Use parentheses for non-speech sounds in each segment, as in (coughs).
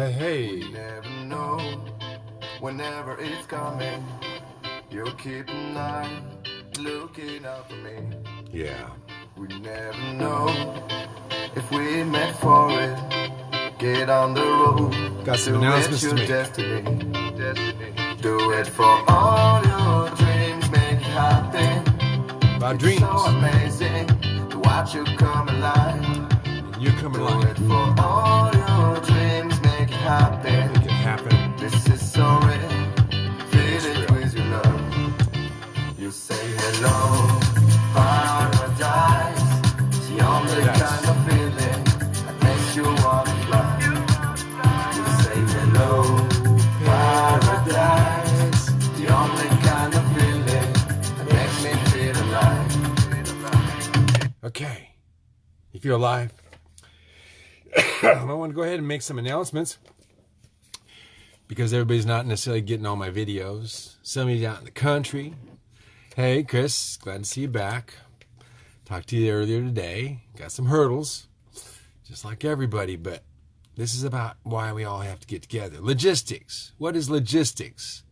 Hey, hey. We never know whenever it's coming. You'll keep an eye looking out for me. Yeah. We never know if we meant for it. Get on the road. Got some Do announcements to make. Destiny. destiny. Do it for all your dreams. Make it happen. About It's dreams. so amazing to watch you come alive. You're coming Do along. it for all your dreams. Make it happen. Happen. This is so real. Feel it with your love. You say hello, paradise. The only kind of feeling that makes you wanna fly. You say hello, paradise. The only kind of feeling that makes me feel alive. Okay. You feel alive? I want to go ahead and make some announcements because everybody's not necessarily getting all my videos. Some of you out in the country. Hey, Chris, glad to see you back. Talked to you earlier today. Got some hurdles, just like everybody, but this is about why we all have to get together. Logistics. What is logistics?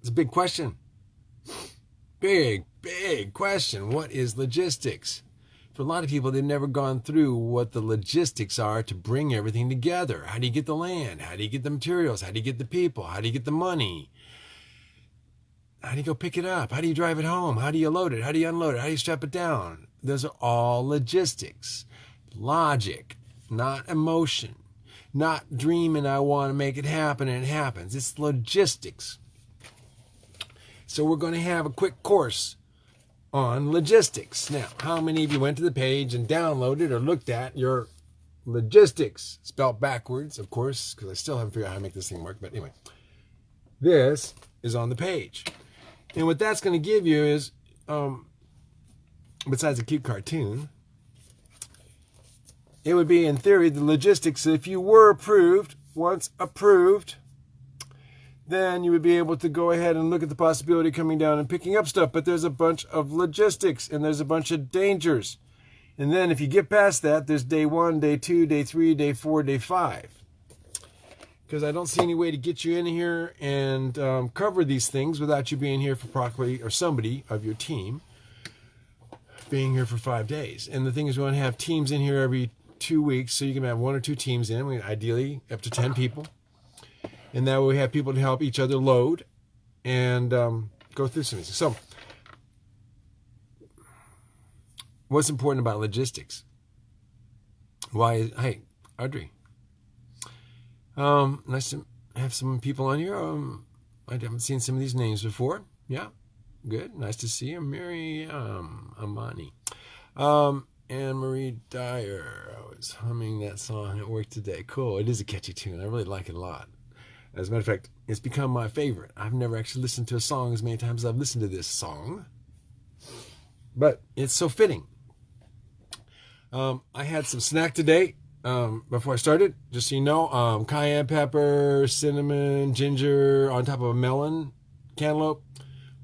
It's a big question. Big, big question. What is logistics? For a lot of people, they've never gone through what the logistics are to bring everything together. How do you get the land? How do you get the materials? How do you get the people? How do you get the money? How do you go pick it up? How do you drive it home? How do you load it? How do you unload it? How do you strap it down? Those are all logistics. Logic, not emotion. Not dreaming I want to make it happen and it happens. It's logistics. So we're going to have a quick course on logistics. Now, how many of you went to the page and downloaded or looked at your logistics? Spelled backwards, of course, because I still haven't figured out how to make this thing work. But anyway, this is on the page. And what that's going to give you is, um, besides a cute cartoon, it would be, in theory, the logistics. If you were approved, once approved, then you would be able to go ahead and look at the possibility coming down and picking up stuff. But there's a bunch of logistics and there's a bunch of dangers. And then if you get past that, there's day one, day two, day three, day four, day five. Because I don't see any way to get you in here and um, cover these things without you being here for properly or somebody of your team being here for five days. And the thing is, we want to have teams in here every two weeks, so you can have one or two teams in. We ideally up to ten people and that way we have people to help each other load and um, go through some of these. So, what's important about logistics? Why? Hey, Audrey. Um, nice to have some people on here. Um, I haven't seen some of these names before. Yeah, good. Nice to see you, Miriam Amani. Um, Anne Marie Dyer. I was humming that song at work today. Cool. It is a catchy tune. I really like it a lot. As a matter of fact, it's become my favorite. I've never actually listened to a song as many times as I've listened to this song, but it's so fitting. Um, I had some snack today um, before I started, just so you know. Um, cayenne pepper, cinnamon, ginger on top of a melon cantaloupe.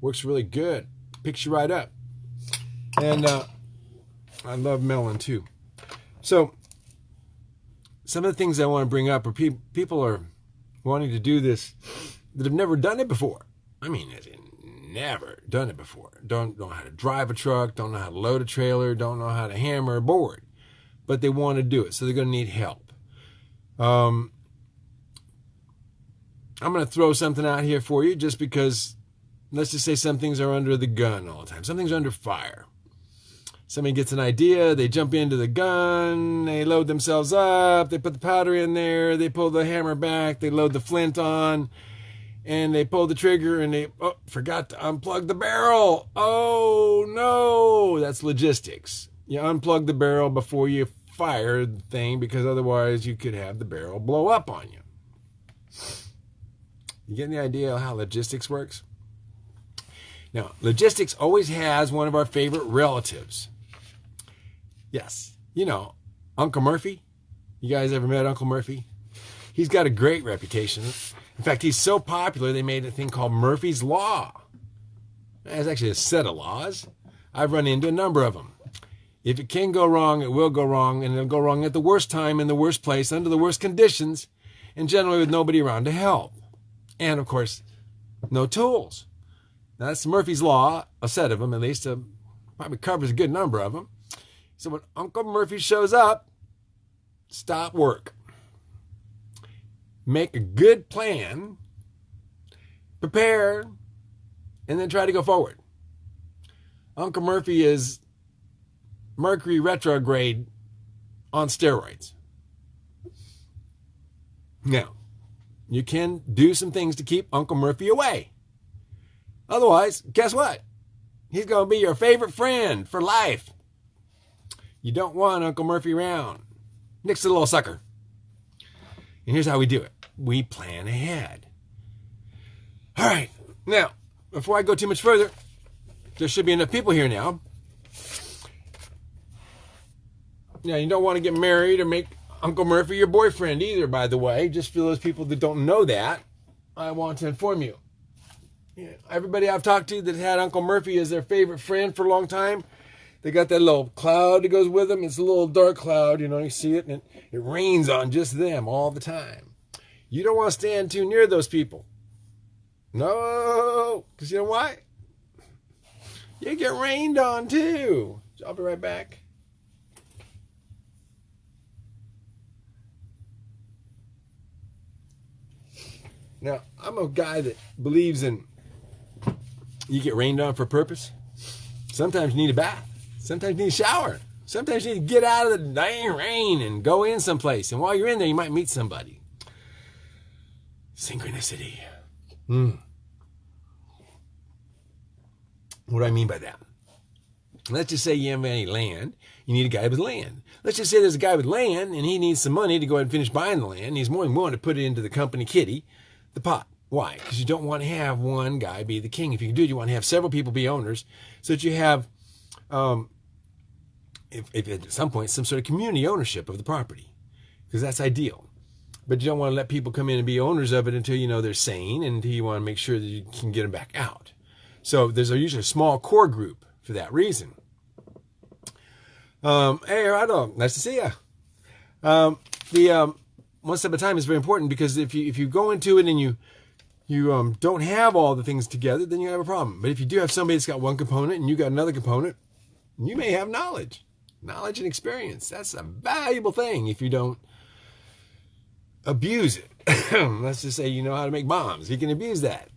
Works really good. Picks you right up. And uh, I love melon too. So, some of the things I want to bring up are pe- people are wanting to do this that have never done it before. I mean, never done it before. Don't know how to drive a truck, don't know how to load a trailer, don't know how to hammer a board, but they want to do it, so they're going to need help. Um, I'm going to throw something out here for you just because, let's just say some things are under the gun all the time. Some things are under fire. Somebody gets an idea, they jump into the gun, they load themselves up, they put the powder in there, they pull the hammer back, they load the flint on, and they pull the trigger and they oh, forgot to unplug the barrel. Oh no, that's logistics. You unplug the barrel before you fire the thing because otherwise you could have the barrel blow up on you. You getting the idea of how logistics works? Now, logistics always has one of our favorite relatives. Yes, you know, Uncle Murphy. You guys ever met Uncle Murphy? He's got a great reputation. In fact, he's so popular they made a thing called Murphy's Law. It's actually a set of laws. I've run into a number of them. If it can go wrong, it will go wrong, and it'll go wrong at the worst time, in the worst place, under the worst conditions, and generally with nobody around to help. And of course, no tools. That's Murphy's Law, a set of them at least, uh, probably covers a good number of them. So when Uncle Murphy shows up, stop work. Make a good plan, prepare, and then try to go forward. Uncle Murphy is Mercury retrograde on steroids. Now, you can do some things to keep Uncle Murphy away. Otherwise, guess what? He's going to be your favorite friend for life. You don't want Uncle Murphy around. Nick's a little sucker. And here's how we do it we plan ahead. All right. Now, before I go too much further, there should be enough people here now. Now, you don't want to get married or make Uncle Murphy your boyfriend either, by the way. Just for those people that don't know that, I want to inform you. Everybody I've talked to that had Uncle Murphy as their favorite friend for a long time, they got that little cloud that goes with them. It's a little dark cloud, you know, you see it, and it, it rains on just them all the time. You don't want to stand too near those people. No, because you know why? You get rained on too. I'll be right back. Now, I'm a guy that believes in you get rained on for a purpose. Sometimes you need a bath. Sometimes you need a shower. Sometimes you need to get out of the dang rain and go in someplace. And while you're in there, you might meet somebody. Synchronicity. Hmm. What do I mean by that? Let's just say you have any land. You need a guy with land. Let's just say there's a guy with land and he needs some money to go ahead and finish buying the land. He's more than willing to put it into the company kitty, the pot. Why? Because you don't want to have one guy be the king. If you can do it, you want to have several people be owners so that you have, um, if, if at some point, some sort of community ownership of the property, because that's ideal. But you don't want to let people come in and be owners of it until you know they're sane and you want to make sure that you can get them back out. So there's a, usually a small core group for that reason. Um, hey, Rado, nice to see you. Um, the um, one step at a time is very important because if you if you go into it and you you um, don't have all the things together, then you have a problem. But if you do have somebody that's got one component and you got another component, you may have knowledge, knowledge and experience. That's a valuable thing if you don't abuse it. (coughs) Let's just say you know how to make bombs. You can abuse that.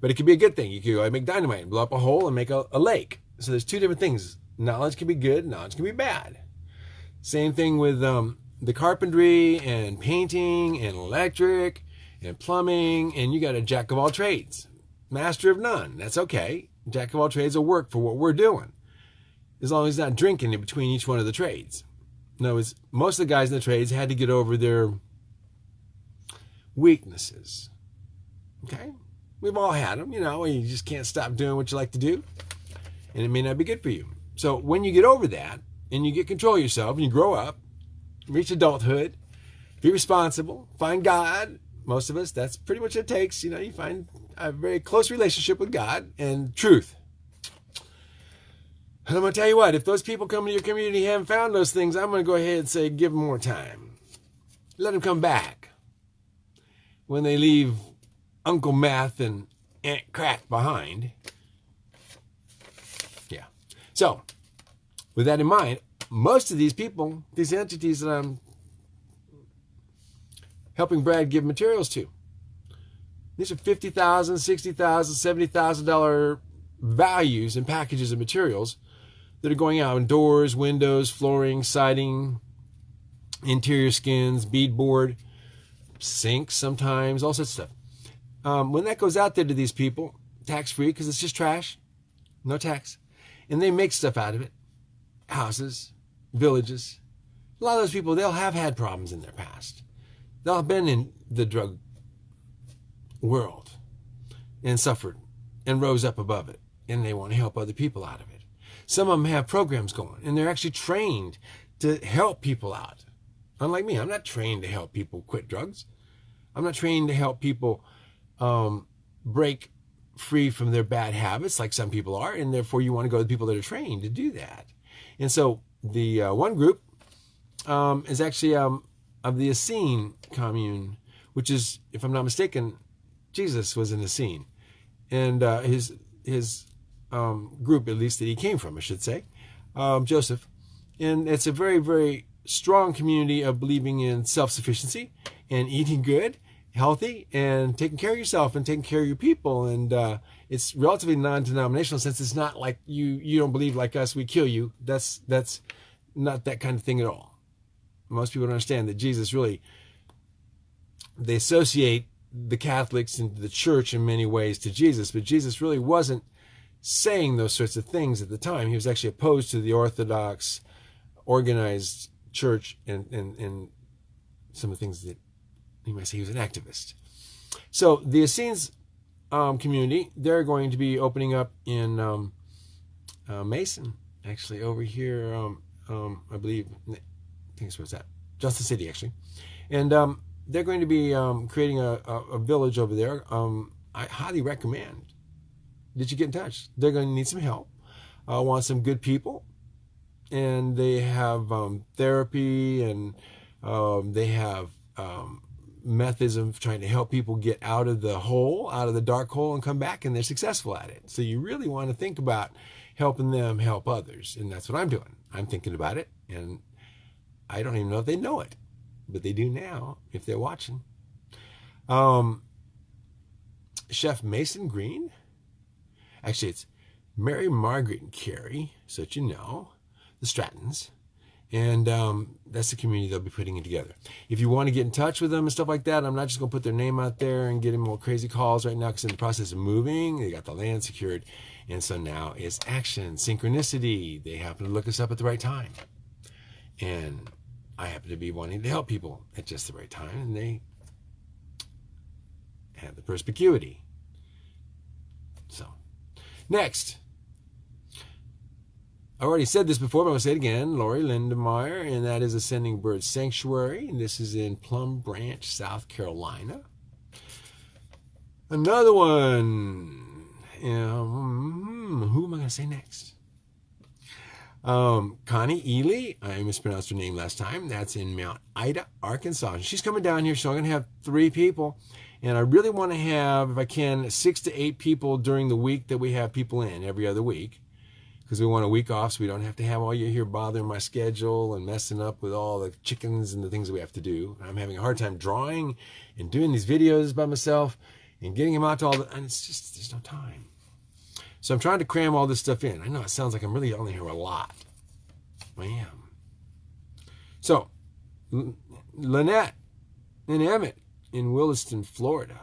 But it could be a good thing. You could go and make dynamite and blow up a hole and make a, a lake. So there's two different things. Knowledge can be good, knowledge can be bad. Same thing with um, the carpentry and painting and electric and plumbing, and you got a jack of all trades, master of none. That's okay. Jack of all trades will work for what we're doing, as long as he's not drinking in between each one of the trades. No, it's most of the guys in the trades had to get over their weaknesses. Okay, we've all had them. You know, you just can't stop doing what you like to do, and it may not be good for you. So when you get over that and you get control of yourself and you grow up, reach adulthood, be responsible, find God, most of us, that's pretty much it takes. You know, you find a very close relationship with God and truth. And I'm going to tell you what, if those people come to your community haven't found those things, I'm going to go ahead and say, give them more time. Let them come back. When they leave Uncle Math and Aunt Crack behind. Yeah. So, with that in mind, most of these people, these entities that I'm helping Brad give materials to. These are $50,000, $60,000, $70,000 values and packages of materials that are going out in doors, windows, flooring, siding, interior skins, beadboard, sinks sometimes, all sorts of stuff. Um, when that goes out there to these people, tax free because it's just trash, no tax, and they make stuff out of it, houses, villages. A lot of those people, they'll have had problems in their past. They'll have been in the drug world and suffered and rose up above it, and they want to help other people out of it. Some of them have programs going, and they're actually trained to help people out. Unlike me, I'm not trained to help people quit drugs. I'm not trained to help people um, break free from their bad habits like some people are, and therefore you want to go to the people that are trained to do that. And so the uh, one group um, is actually um, of the Essene commune, which is, if I'm not mistaken, Jesus was in Essene, and uh, his his um, group, at least that he came from, I should say, um, Joseph, and it's a very very strong community of believing in self sufficiency and eating good, healthy, and taking care of yourself and taking care of your people. And uh, it's relatively non-denominational since it's not like you you don't believe like us, we kill you. That's that's not that kind of thing at all. Most people don't understand that Jesus really they associate the Catholics and the church in many ways to Jesus, but Jesus really wasn't saying those sorts of things at the time. He was actually opposed to the Orthodox organized church and, and, and some of the things that you might say he was an activist. So the Essenes um, community, they're going to be opening up in um, uh, Mason, actually over here. Um, um I believe, I think it's what's that, Johnson City, actually, and um, they're going to be um, creating a, a, a, village over there. I highly recommend that you get in touch. They're going to need some help. I uh, want some good people and they have um, therapy and um, they have um, methods of trying to help people get out of the hole, out of the dark hole, and come back, and they're successful at it. So you really want to think about helping them help others, and that's what I'm doing. I'm thinking about it, and I don't even know if they know it, but they do now if they're watching. Um, Chef Mason Green, actually, it's Mary Margaret and Carrie, so that you know the Strattons. And um, that's the community they'll be putting it together. If you want to get in touch with them and stuff like that, I'm not just going to put their name out there and get them all crazy calls right now because in the process of moving, they got the land secured. And so now it's action, synchronicity. They happen to look us up at the right time. And I happen to be wanting to help people at just the right time. And they have the perspicuity. Next. I already said this before, but I'm going to say it again. Lori Lindemeyer, and that is Ascending Bird Sanctuary. And this is in Plum Branch, South Carolina. Another one. Um, who am I going to say next? Um, Connie Ely, I mispronounced her name last time. That's in Mount Ida, Arkansas. She's coming down here, so I'm going to have three people. And I really want to have, if I can, six to eight people during the week that we have people in every other week because we want a week off so we don't have to have all you here bothering my schedule and messing up with all the chickens and the things that we have to do. I'm having a hard time drawing and doing these videos by myself and getting them out to all the, and it's just, there's no time. So I'm trying to cram all this stuff in. I know it sounds like I'm really only here a lot. I am. So, Lynette and Emmett in Williston, Florida,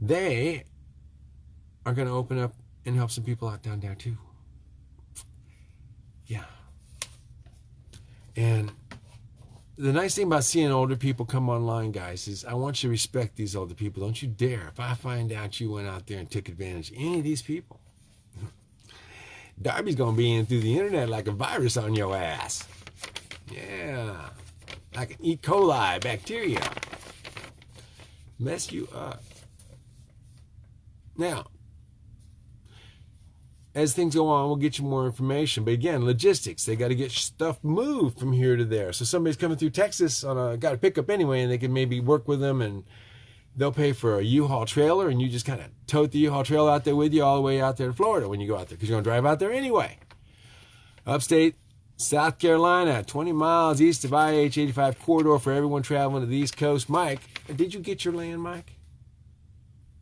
they are going to open up and help some people out down there too. Yeah. And the nice thing about seeing older people come online, guys, is I want you to respect these older people. Don't you dare. If I find out you went out there and took advantage of any of these people, Darby's going to be in through the internet like a virus on your ass. Yeah. Like an E. coli bacteria. Mess you up. Now, as things go on, we'll get you more information. But again, logistics, they got to get stuff moved from here to there. So somebody's coming through Texas on a got a pickup anyway, and they can maybe work with them and they'll pay for a U-Haul trailer, and you just kind of tote the U-Haul trailer out there with you all the way out there to Florida when you go out there because you're going to drive out there anyway. Upstate South Carolina, 20 miles east of IH-85 corridor for everyone traveling to the East Coast. Mike, did you get your land, Mike?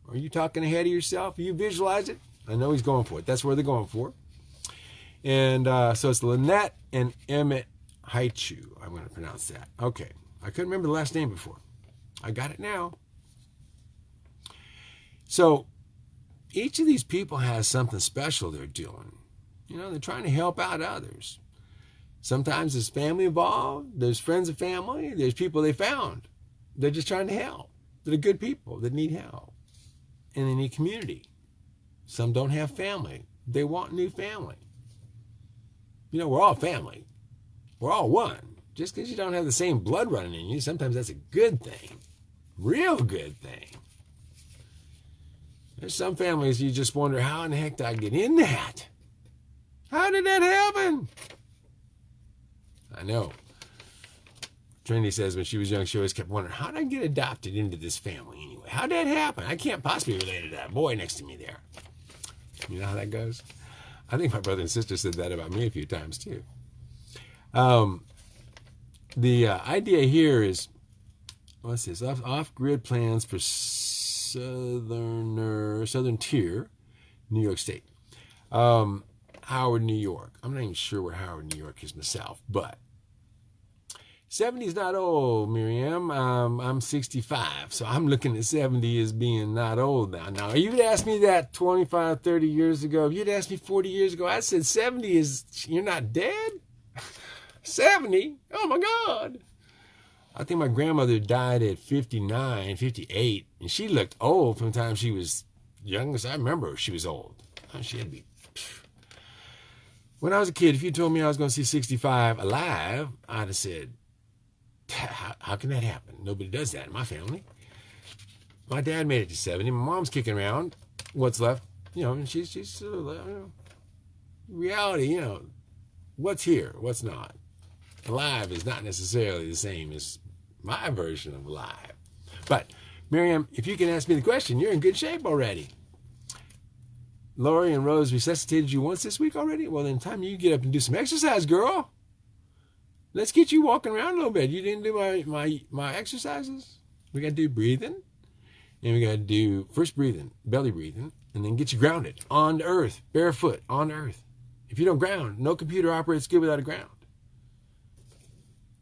Are you talking ahead of yourself? You visualize it? I know he's going for it. That's where they're going for. And uh, so it's Lynette and Emmett Haichu. I'm going to pronounce that. Okay. I couldn't remember the last name before. I got it now. So each of these people has something special they're doing. You know, they're trying to help out others. Sometimes there's family involved, there's friends of family, there's people they found. They're just trying to help. They're good people that need help. And they need community. Some don't have family. They want new family. You know, we're all family. We're all one. Just because you don't have the same blood running in you, sometimes that's a good thing. Real good thing. There's some families you just wonder, how in the heck did I get in that? How did that happen? I know. Trinity says when she was young, she always kept wondering, how did I get adopted into this family anyway? How did that happen? I can't possibly relate to that boy next to me there. You know how that goes? I think my brother and sister said that about me a few times too. Um, the uh, idea here is what's this? Off, off-grid plans for southerner southern tier, New York State. Um, Howard, New York. I'm not even sure where Howard, New York is myself, but 70 is not old, Miriam. Um, I'm 65, so I'm looking at 70 as being not old now. Now, you'd asked me that 25, 30 years ago. If you'd asked me 40 years ago, I said 70 is, you're not dead? (laughs) 70? Oh my God. I think my grandmother died at 59, 58, and she looked old from the time she was young. I remember she was old. She had to be. When I was a kid, if you told me I was going to see 65 alive, I'd have said, how, how can that happen? Nobody does that in my family. My dad made it to 70. My mom's kicking around. What's left? You know, and she's, she's you know, reality, you know, what's here, what's not. Alive is not necessarily the same as my version of alive. But, Miriam, if you can ask me the question, you're in good shape already. Lori and Rose resuscitated you once this week already? Well, then time you get up and do some exercise, girl. Let's get you walking around a little bit. You didn't do my my my exercises. We got to do breathing, and we got to do first breathing, belly breathing, and then get you grounded on earth, barefoot on earth. If you don't ground, no computer operates good without a ground.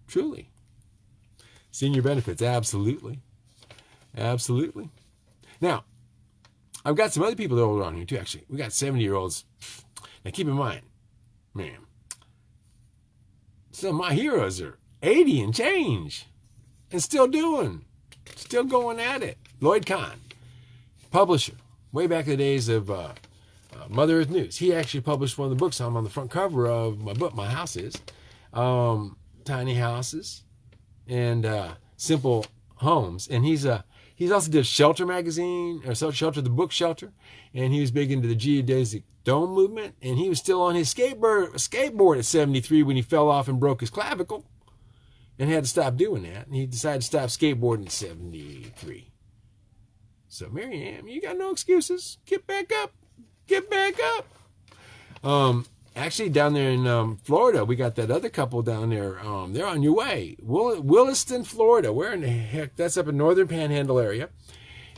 Truly. Senior benefits, absolutely. Absolutely. Now, I've got some other people that are older on here too, actually. We got 70 year olds. Now keep in mind, man, some of my heroes are 80 and change and still doing, still going at it. Lloyd Kahn, publisher, way back in the days of uh, uh, Mother Earth News. He actually published one of the books I'm on the front cover of my book, My House Is. Um, Tiny Houses and uh, Simple Homes. And he's a He's also did Shelter magazine, or Shelter, the book Shelter, and he was big into the geodesic dome movement. And he was still on his skateboard, skateboard at 73 when he fell off and broke his clavicle, and had to stop doing that. And he decided to stop skateboarding at 73. So Miriam, you got no excuses. Get back up. Get back up. Um, actually down there in um, Florida, we got that other couple down there. Um, they're on your way, Will- Williston, Florida. Where in the heck? That's up in Northern Panhandle area.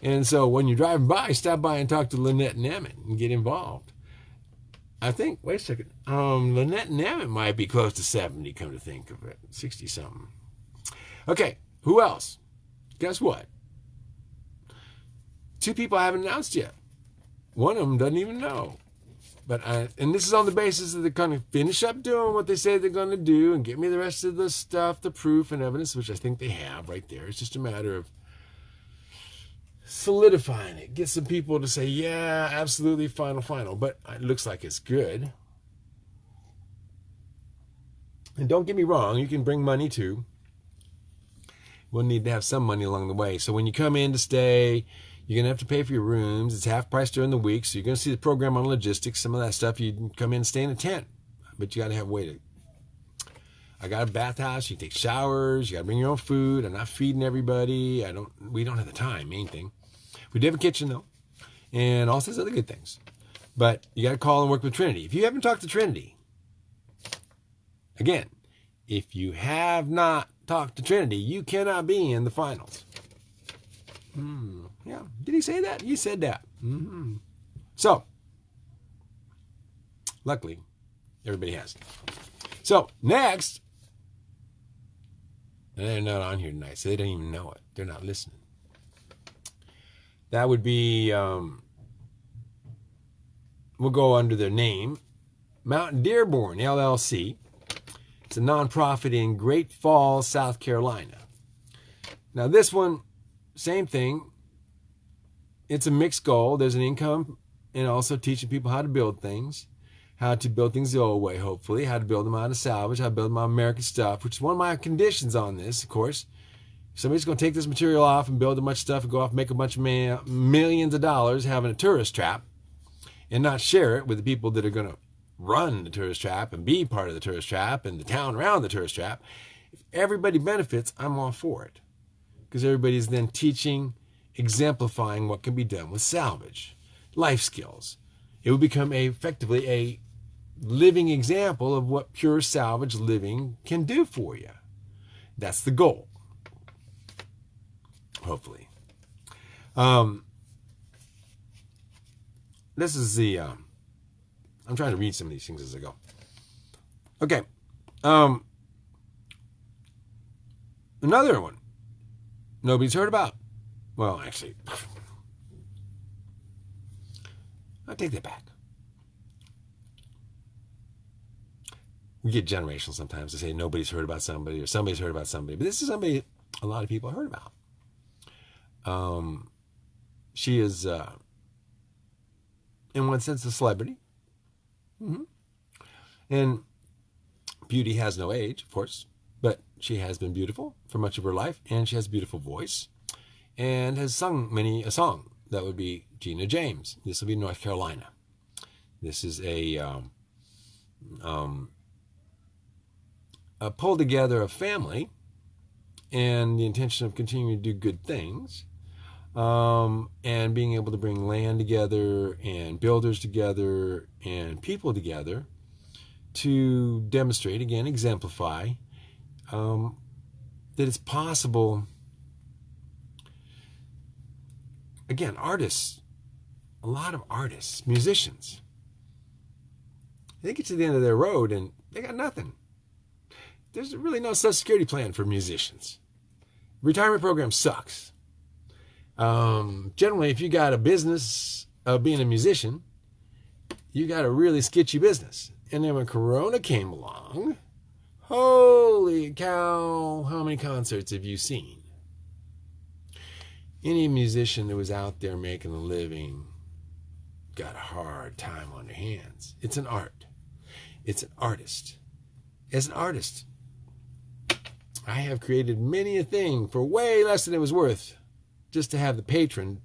And so when you're driving by, stop by and talk to Lynette and Emmett and get involved. I think. Wait a second. Um, Lynette and Emmett might be close to seventy. Come to think of it, sixty something. Okay, who else? Guess what? Two people I haven't announced yet. One of them doesn't even know. But I, and this is on the basis that they're going to finish up doing what they say they're going to do and give me the rest of the stuff, the proof and evidence, which I think they have right there. It's just a matter of solidifying it. Get some people to say, yeah, absolutely, final, final. But it looks like it's good. And don't get me wrong, you can bring money too. We'll need to have some money along the way. So when you come in to stay, you're going to have to pay for your rooms. It's half price during the week. So you're going to see the program on logistics. Some of that stuff you come in and stay in a tent. But you got to have to. I got a bathhouse. You take showers. You got to bring your own food. I'm not feeding everybody. I don't. We don't have the time. Main thing. We do have a kitchen though, and all sorts of other good things. But you got to call and work with Trinity. If you haven't talked to Trinity, again, if you have not talked to Trinity, you cannot be in the finals. Hmm. Yeah. Did he say that? He said that. Mm-hmm. So, luckily, everybody has. So, next, they're not on here tonight, so they don't even know it. They're not listening. That would be, um, we'll go under their name Mountain Dearborn LLC. It's a nonprofit in Great Falls, South Carolina. Now, this one same thing. It's a mixed goal. There's an income and also teaching people how to build things, how to build things the old way, hopefully, how to build them out of salvage, how to build out American stuff, which is one of my conditions on this, of course. Somebody's going to take this material off and build a bunch of stuff and go off and make a bunch of millions of dollars having a tourist trap and not share it with the people that are going to run the tourist trap and be part of the tourist trap and the town around the tourist trap. If everybody benefits, I'm all for it. Because everybody's then teaching, exemplifying what can be done with salvage, life skills. It would become a, effectively a living example of what pure salvage living can do for you. That's the goal. Hopefully. Um, this is the. Um, I'm trying to read some of these things as I go. Okay. Um, another one. Nobody's heard about. Well, actually, I'll take that back. We get generational sometimes to say nobody's heard about somebody or somebody's heard about somebody, but this is somebody a lot of people heard about. Um, she is, uh, in one sense, a celebrity. Mm-hmm. And beauty has no age, of course, she has been beautiful for much of her life, and she has a beautiful voice, and has sung many a song. That would be Gina James. This will be North Carolina. This is a, um, um, a pull together of family and the intention of continuing to do good things um, and being able to bring land together and builders together and people together to demonstrate, again, exemplify um, that it's possible. Again, artists, a lot of artists, musicians, they get to the end of their road and they got nothing. There's really no social security plan for musicians. Retirement program sucks. Um, generally, if you got a business of being a musician, you got a really sketchy business. And then when Corona came along, holy cow, how many concerts have you seen? Any musician that was out there making a living got a hard time on their hands. It's an art. It's an artist. As an artist, I have created many a thing for way less than it was worth just to have the patron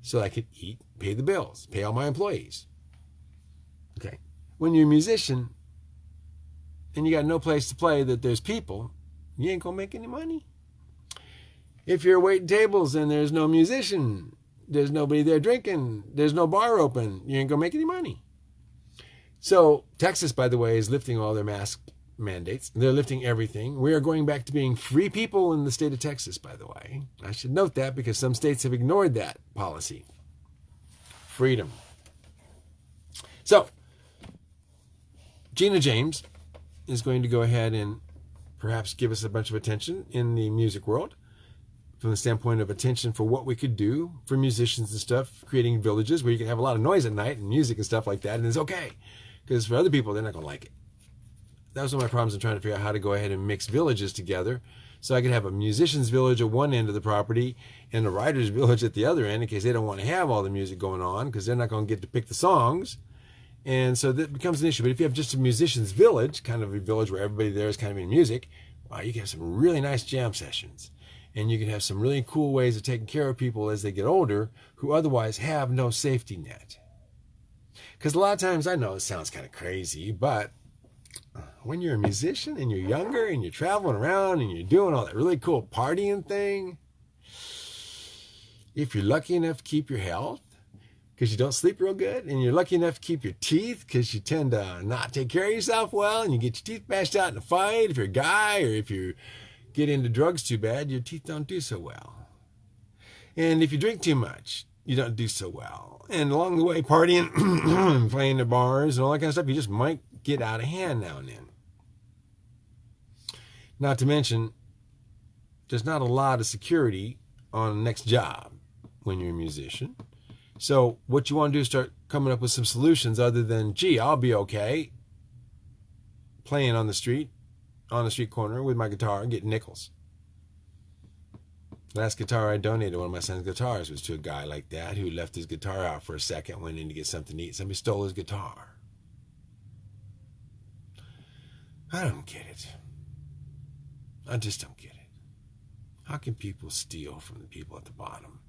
so I could eat, pay the bills, pay all my employees. Okay. When you're a musician and you got no place to play that there's people, you ain't gonna make any money. If you're waiting tables and there's no musician, there's nobody there drinking, there's no bar open, you ain't gonna make any money. So Texas, by the way, is lifting all their mask mandates. They're lifting everything. We are going back to being free people in the state of Texas, by the way. I should note that because some states have ignored that policy. Freedom. So, Gina James is going to go ahead and perhaps give us a bunch of attention in the music world from the standpoint of attention for what we could do for musicians and stuff, creating villages where you can have a lot of noise at night and music and stuff like that, and it's okay. Because for other people, they're not going to like it that was one of my problems in trying to figure out how to go ahead and mix villages together. So I could have a musician's village at one end of the property and a writer's (laughs) village at the other end in case they don't want to have all the music going on because they're not going to get to pick the songs. And so that becomes an issue. But if you have just a musician's village, kind of a village where everybody there is kind of in music, wow, you can have some really nice jam sessions. And you can have some really cool ways of taking care of people as they get older who otherwise have no safety net. Because a lot of times, I know it sounds kind of crazy, but when you're a musician and you're younger and you're traveling around and you're doing all that really cool partying thing, if you're lucky enough to keep your health because you don't sleep real good, and you're lucky enough to keep your teeth because you tend to not take care of yourself well, and you get your teeth bashed out in a fight, if you're a guy or if you get into drugs too bad, your teeth don't do so well. And if you drink too much, you don't do so well. And along the way, partying, (clears throat) playing the bars, and all that kind of stuff, you just might get out of hand now and then. Not to mention, there's not a lot of security on the next job when you're a musician. So what you want to do is start coming up with some solutions other than, gee, I'll be okay playing on the street, on the street corner with my guitar and getting nickels. Last guitar I donated, one of my son's guitars, was to a guy like that who left his guitar out for a second, went in to get something to eat. Somebody stole his guitar. I don't get it. I just don't get it. How can people steal from the people at the bottom?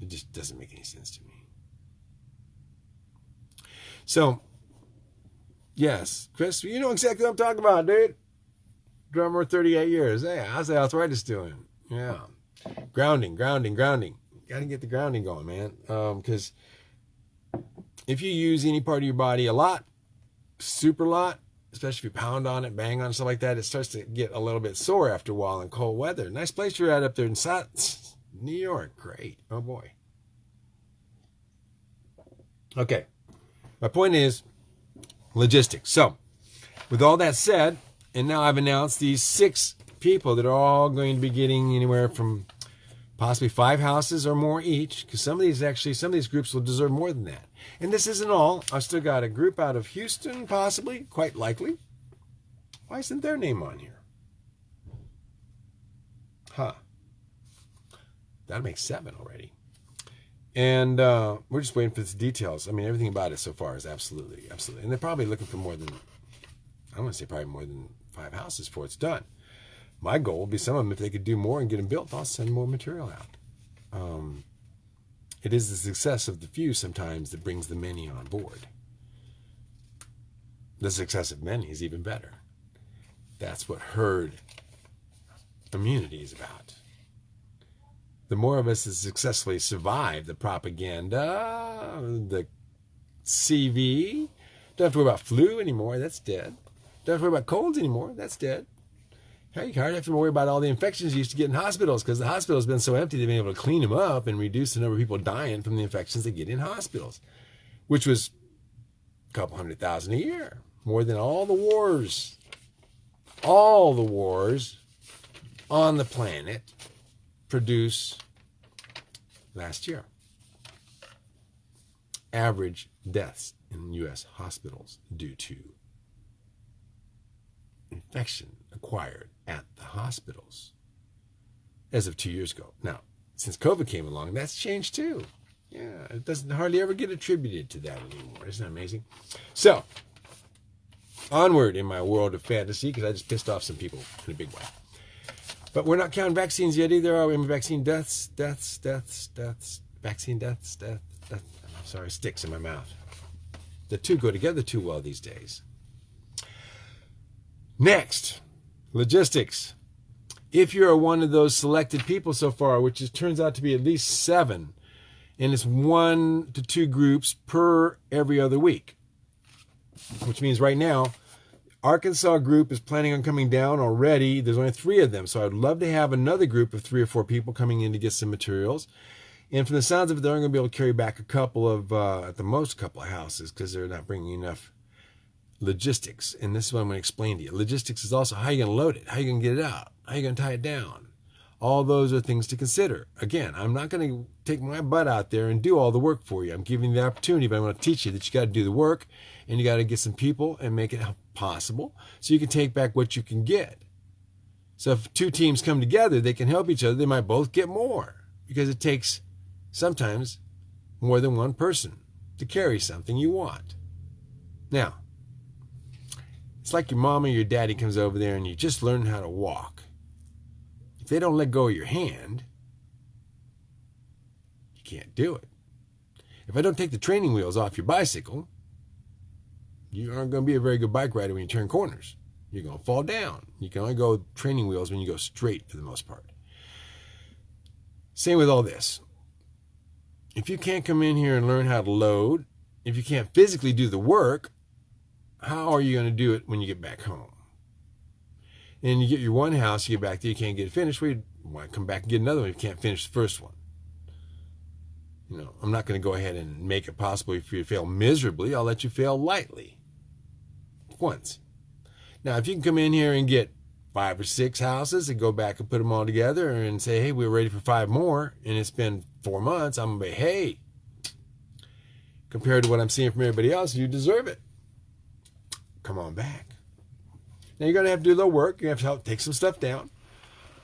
It just doesn't make any sense to me. So, Yes, Chris, you know exactly what I'm talking about, dude. Drummer, 38 years. Hey, how's the arthritis doing? Yeah. Grounding, grounding, grounding. Got to get the grounding going, man. Because um, if you use any part of your body a lot, super lot, especially if you pound on it, bang on it, stuff like that, it starts to get a little bit sore after a while in cold weather. Nice place you're at up there in New York. Great. Oh boy. Okay. My point is logistics. So, with all that said, and now I've announced these six people that are all going to be getting anywhere from possibly five houses or more each, because some of these actually, some of these groups will deserve more than that. And this isn't all. I've still got a group out of Houston, possibly, quite likely. Why isn't their name on here? Huh. That makes seven already. And uh, we're just waiting for the details. I mean, everything about it so far is absolutely, absolutely. And they're probably looking for more than, I want to say probably more than five houses before it's done. My goal would be some of them, if they could do more and get them built, I'll send more material out. Um, it is the success of the few sometimes that brings the many on board. The success of many is even better. That's what herd immunity is about. The more of us that successfully survive the propaganda, the CV, don't have to worry about flu anymore, that's dead. Don't have to worry about colds anymore, that's dead. Hey, you hardly have to worry about all the infections you used to get in hospitals because the hospital's been so empty they've been able to clean them up and reduce the number of people dying from the infections they get in hospitals, which was a couple hundred thousand a year, more than all the wars, all the wars on the planet produce last year. Average deaths in U.S. hospitals due to infection acquired at the hospitals as of two years ago. Now, since COVID came along, that's changed too. Yeah, it doesn't hardly ever get attributed to that anymore. Isn't that amazing? So, onward in my world of fantasy, because I just pissed off some people in a big way. But we're not counting vaccines yet either, are we? Vaccine deaths, deaths, deaths, deaths, vaccine deaths, death, death. Sorry, sticks in my mouth. The two go together too well these days. Next, logistics. If you're one of those selected people so far, which turns out to be at least seven, and it's one to two groups per every other week, which means right now, Arkansas group is planning on coming down already. There's only three of them, so I'd love to have another group of three or four people coming in to get some materials. And from the sounds of it, they're only going to be able to carry back a couple of, uh, at the most, a couple of houses because they're not bringing enough logistics. And this is what I'm going to explain to you. Logistics is also how you going to load it, how you going to get it out, how you going to tie it down. All those are things to consider. Again, I'm not going to take my butt out there and do all the work for you. I'm giving you the opportunity, but I'm going to teach you that you got to do the work and you got to get some people and make it possible so you can take back what you can get. So if two teams come together, they can help each other. They might both get more because it takes sometimes more than one person to carry something you want. Now, it's like your mom or your daddy comes over there and you just learn how to walk. If they don't let go of your hand, you can't do it. If I don't take the training wheels off your bicycle, you aren't going to be a very good bike rider when you turn corners. You're going to fall down. You can only go training wheels when you go straight for the most part. Same with all this. If you can't come in here and learn how to load, if you can't physically do the work, how are you going to do it when you get back home? And you get your one house, you get back there, you can't get it finished. You want to come back and get another one if you can't finish the first one. You know, I'm not going to go ahead and make it possible for you to fail miserably. I'll let you fail lightly. Once. Now, if you can come in here and get five or six houses and go back and put them all together and say, hey, we're ready for five more, and it's been four months, I'm going to be, hey, compared to what I'm seeing from everybody else, you deserve it come on back. Now you're going to have to do a little work. You have to help take some stuff down,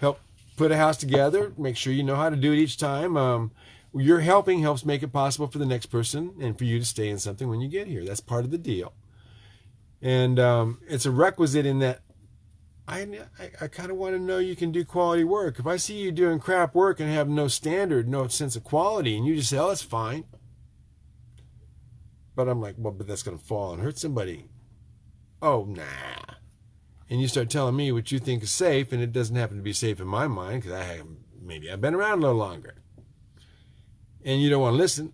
help put a house together, make sure you know how to do it each time. Um, your helping helps make it possible for the next person and for you to stay in something when you get here. That's part of the deal. And um, it's a requisite in that I, I, I kind of want to know you can do quality work. If I see you doing crap work and have no standard, no sense of quality, and you just say, oh, that's fine. But I'm like, well, but that's going to fall and hurt somebody Oh, nah. And you start telling me what you think is safe, and it doesn't happen to be safe in my mind because I have, maybe I've been around a little longer. And you don't want to listen.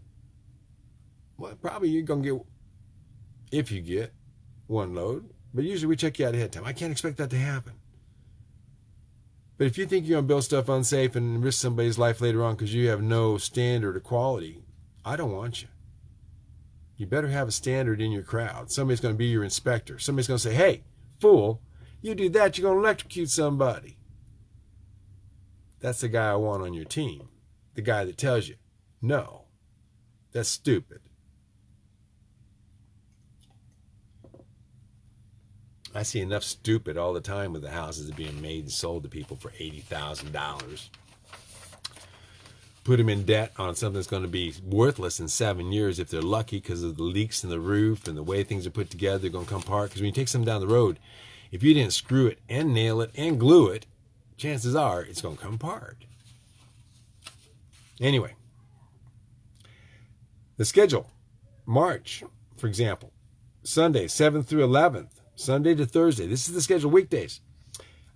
Well, probably you're going to get, if you get one load, but usually we check you out ahead of time. I can't expect that to happen. But if you think you're going to build stuff unsafe and risk somebody's life later on because you have no standard of quality, I don't want you. You better have a standard in your crowd. Somebody's going to be your inspector. Somebody's going to say, hey, fool, you do that, you're going to electrocute somebody. That's the guy I want on your team. The guy that tells you, no, that's stupid. I see enough stupid all the time with the houses being made and sold to people for $80,000. Put them in debt on something that's going to be worthless in seven years if they're lucky because of the leaks in the roof and the way things are put together. They're going to come apart. Because when you take something down the road, if you didn't screw it and nail it and glue it, chances are it's going to come apart. Anyway, the schedule March, for example, Sunday, 7th through 11th. Sunday to Thursday. This is the schedule weekdays.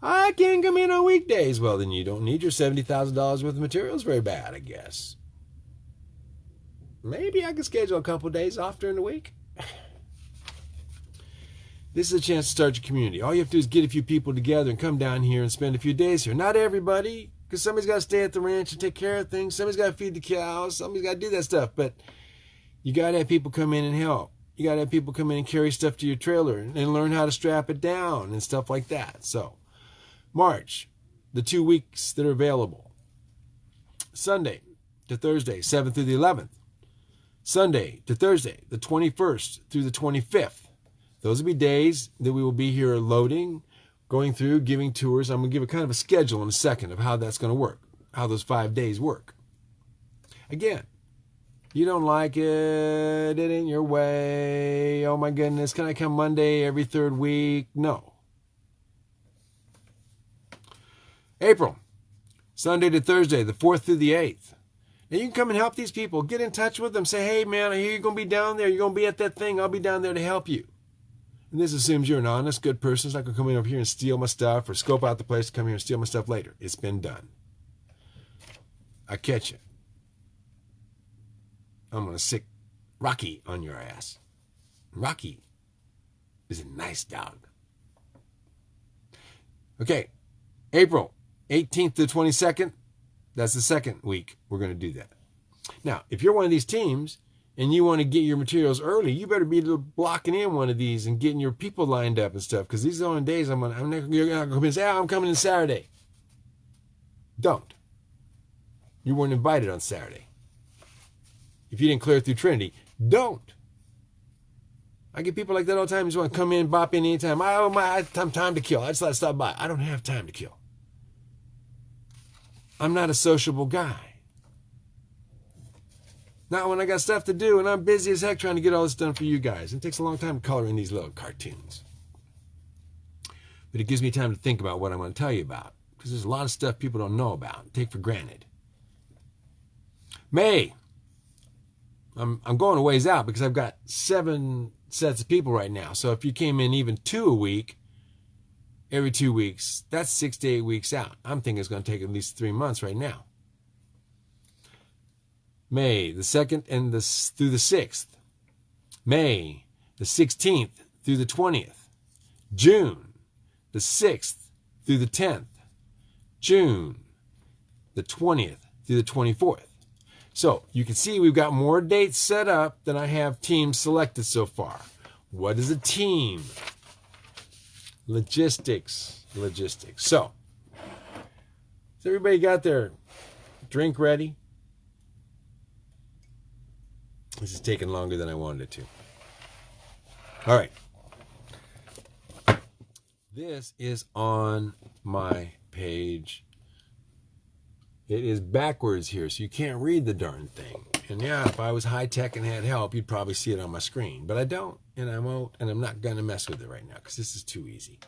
I can't come in on weekdays. Well, then you don't need your $70,000 worth of materials very bad, I guess. Maybe I can schedule a couple days off during the week. (sighs) This is a chance to start your community. All you have to do is get a few people together and come down here and spend a few days here. Not everybody, because somebody's got to stay at the ranch and take care of things. Somebody's got to feed the cows. Somebody's got to do that stuff. But you got to have people come in and help you got to have people come in and carry stuff to your trailer and learn how to strap it down and stuff like that. So, March, the two weeks that are available Sunday to Thursday, 7th through the 11th. Sunday to Thursday, the 21st through the 25th. Those will be days that we will be here loading, going through, giving tours. I'm going to give a kind of a schedule in a second of how that's going to work, how those five days work. Again, you don't like it. It ain't your way. Oh my goodness. Can I come Monday every third week? No. April, Sunday to Thursday, the 4th through the 8th. And you can come and help these people. Get in touch with them. Say, hey, man, I hear you're going to be down there. You're going to be at that thing. I'll be down there to help you. And this assumes you're an honest, good person. It's not going to come in over here and steal my stuff or scope out the place to come here and steal my stuff later. It's been done. I catch you. I'm going to sic Rocky on your ass. Rocky is a nice dog. Okay, April 18th to 22nd, that's the second week we're going to do that. Now, if you're one of these teams and you want to get your materials early, you better be blocking in one of these and getting your people lined up and stuff because these are the only days I'm going to, I'm you're going to say, oh, I'm coming in Saturday. Don't. You weren't invited on Saturday if you didn't clear through Trinity. Don't. I get people like that all the time. Just want to come in, bop in anytime. I, my, I have time to kill. I just to stop by. I don't have time to kill. I'm not a sociable guy. Not when I got stuff to do and I'm busy as heck trying to get all this done for you guys. It takes a long time to color in these little cartoons. But it gives me time to think about what I'm going to tell you about. Because there's a lot of stuff people don't know about, take for granted. May, I'm I'm going a ways out because I've got seven sets of people right now. So if you came in even two a week, every two weeks, that's six to eight weeks out. I'm thinking it's going to take at least three months right now. May the second and the through the sixth. May the 16th through the 20th. June the 6th through the 10th. June the 20th through the 24th. So you can see we've got more dates set up than I have teams selected so far. What is a team? Logistics, logistics. So, has everybody got their drink ready? This is taking longer than I wanted it to. All right. This is on my page it is backwards here, so you can't read the darn thing. And yeah, if I was high tech and had help, you'd probably see it on my screen. But I don't, and I won't, and I'm not going to mess with it right now because this is too easy.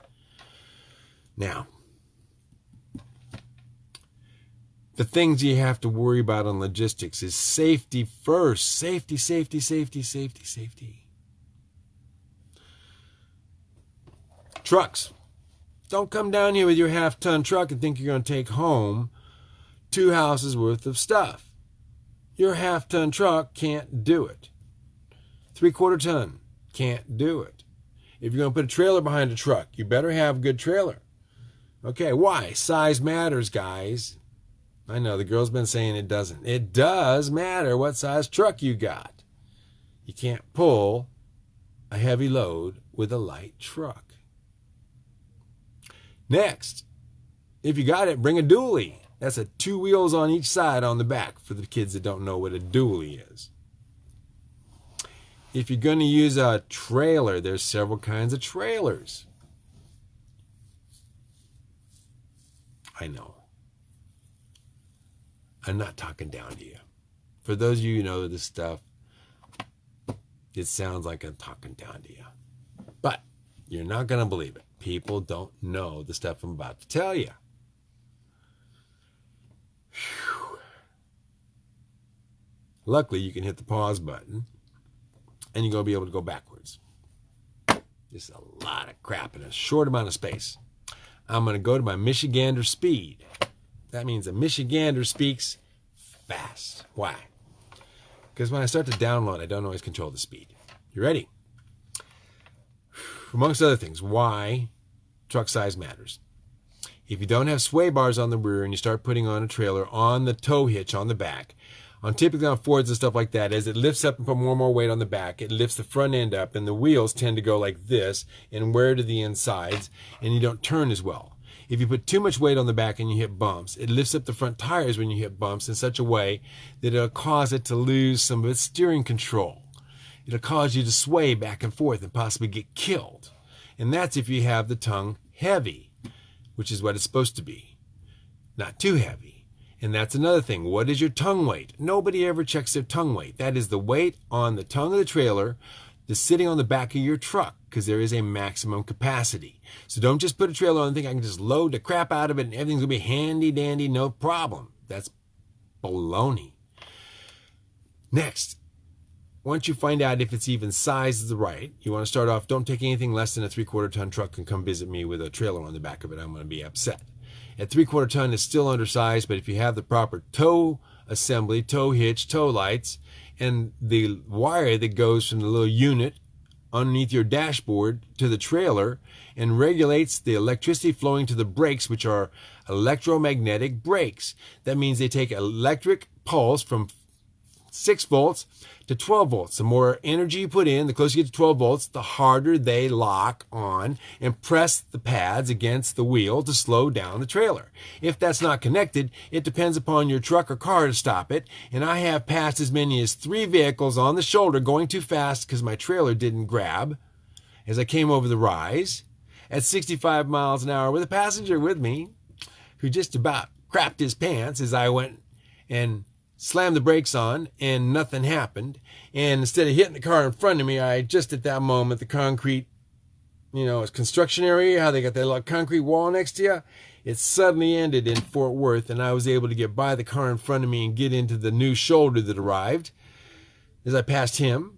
Now, the things you have to worry about on logistics is safety first. Safety, safety, safety, safety, safety. Trucks. Don't come down here with your half ton truck and think you're going to take home two houses worth of stuff. Your half ton truck can't do it. Three quarter ton can't do it. If you're going to put a trailer behind a truck, you better have a good trailer. Okay, why? Size matters, guys. I know the girl's been saying it doesn't. It does matter what size truck you got. You can't pull a heavy load with a light truck. Next, if you got it, bring a dually. That's a two wheels on each side on the back for the kids that don't know what a dually is. If you're going to use a trailer, there's several kinds of trailers. I know. I'm not talking down to you. For those of you who know this stuff, it sounds like I'm talking down to you. But you're not going to believe it. People don't know the stuff I'm about to tell you. Luckily, you can hit the pause button and you're going to be able to go backwards. Just a lot of crap in a short amount of space. I'm going to go to my Michigander speed. That means a Michigander speaks fast. Why? Because when I start to download, I don't always control the speed. You ready? Amongst other things, why truck size matters. If you don't have sway bars on the rear and you start putting on a trailer on the tow hitch on the back, on typically on Fords and stuff like that, as it lifts up and put more and more weight on the back, it lifts the front end up and the wheels tend to go like this and wear to the insides and you don't turn as well. If you put too much weight on the back and you hit bumps, it lifts up the front tires when you hit bumps in such a way that it'll cause it to lose some of its steering control. It'll cause you to sway back and forth and possibly get killed. And that's if you have the tongue heavy, which is what it's supposed to be. Not too heavy. And that's another thing. What is your tongue weight? Nobody ever checks their tongue weight. That is the weight on the tongue of the trailer that's sitting on the back of your truck because there is a maximum capacity. So don't just put a trailer on and think I can just load the crap out of it and everything's going to be handy dandy, no problem. That's baloney. Next, once you find out if it's even sized is the right, you want to start off, don't take anything less than a three quarter ton truck and come visit me with a trailer on the back of it. I'm going to be upset. At three quarter ton, it's still undersized, but if you have the proper tow assembly, tow hitch, tow lights, and the wire that goes from the little unit underneath your dashboard to the trailer and regulates the electricity flowing to the brakes, which are electromagnetic brakes. That means they take electric pulse from 6 volts to 12 volts. The more energy you put in, the closer you get to 12 volts, the harder they lock on and press the pads against the wheel to slow down the trailer. If that's not connected, it depends upon your truck or car to stop it. And I have passed as many as three vehicles on the shoulder going too fast because my trailer didn't grab as I came over the rise at 65 miles an hour with a passenger with me who just about crapped his pants as I went and slammed the brakes on and nothing happened. And instead of hitting the car in front of me, I just at that moment, the concrete, you know, it's construction area, how they got that little concrete wall next to you. It suddenly ended in Fort Worth and I was able to get by the car in front of me and get into the new shoulder that arrived as I passed him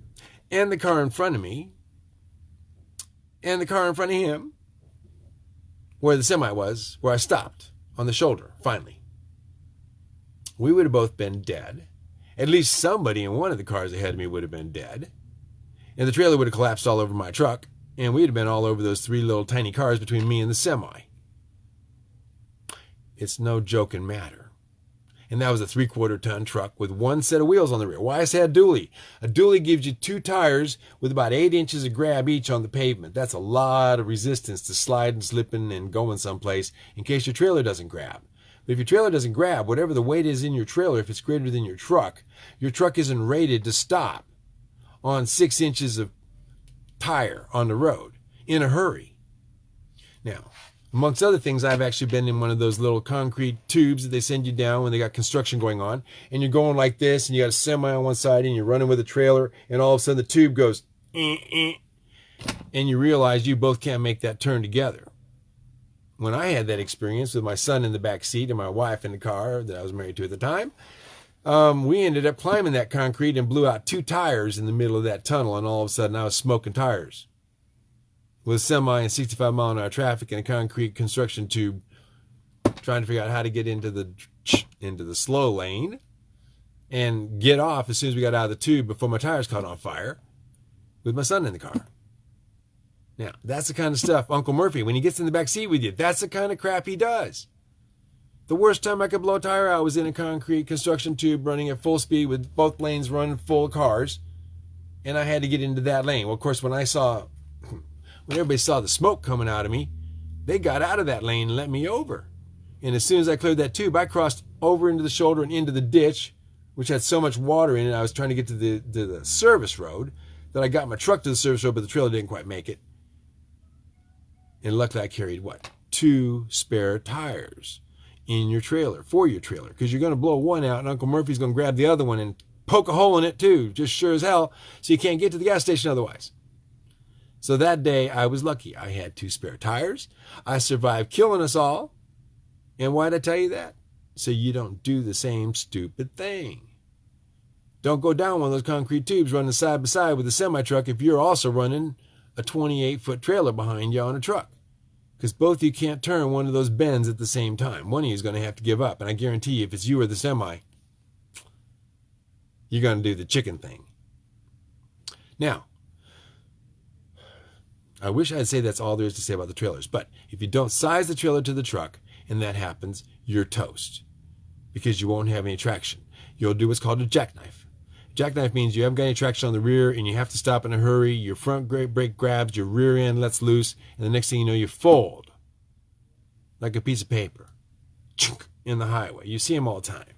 and the car in front of me and the car in front of him where the semi was, where I stopped on the shoulder, finally we would have both been dead. At least somebody in one of the cars ahead of me would have been dead. And the trailer would have collapsed all over my truck, and we'd have been all over those three little tiny cars between me and the semi. It's no joking matter. And that was a three quarter ton truck with one set of wheels on the rear. Why I say a dually? A dually gives you two tires with about eight inches of grab each on the pavement. That's a lot of resistance to sliding, slipping, and going someplace in case your trailer doesn't grab. But if your trailer doesn't grab, whatever the weight is in your trailer, if it's greater than your truck, your truck isn't rated to stop on six inches of tire on the road in a hurry. Now, amongst other things, I've actually been in one of those little concrete tubes that they send you down when they got construction going on, and you're going like this, and you got a semi on one side, and you're running with a trailer, and all of a sudden the tube goes, eh, eh, and you realize you both can't make that turn together when I had that experience with my son in the back seat and my wife in the car that I was married to at the time, um, we ended up climbing that concrete and blew out two tires in the middle of that tunnel, and all of a sudden I was smoking tires. with semi and 65 mile an hour traffic and a concrete construction tube trying to figure out how to get into the into the slow lane and get off as soon as we got out of the tube before my tires caught on fire with my son in the car. Now, that's the kind of stuff Uncle Murphy, when he gets in the back seat with you, that's the kind of crap he does. The worst time I could blow a tire out was in a concrete construction tube running at full speed with both lanes running full cars. And I had to get into that lane. Well, of course, when I saw, (clears throat) when everybody saw the smoke coming out of me, they got out of that lane and let me over. And as soon as I cleared that tube, I crossed over into the shoulder and into the ditch, which had so much water in it. I was trying to get to the, to the service road that I got my truck to the service road, but the trailer didn't quite make it. And luckily, I carried what? Two spare tires in your trailer, for your trailer, because you're going to blow one out and Uncle Murphy's going to grab the other one and poke a hole in it too, just sure as hell, so you can't get to the gas station otherwise. So that day, I was lucky. I had two spare tires. I survived killing us all. And why'd I tell you that? So you don't do the same stupid thing. Don't go down one of those concrete tubes running side by side with a semi truck if you're also running a 28 foot trailer behind you on a truck. Because both of you can't turn one of those bends at the same time. One of you is going to have to give up. And I guarantee you, if it's you or the semi, you're going to do the chicken thing. Now, I wish I'd say that's all there is to say about the trailers. But if you don't size the trailer to the truck and that happens, you're toast because you won't have any traction. You'll do what's called a jackknife. Jackknife means you haven't got any traction on the rear and you have to stop in a hurry. Your front brake grabs, your rear end lets loose, and the next thing you know, you fold like a piece of paper in the highway. You see them all the time.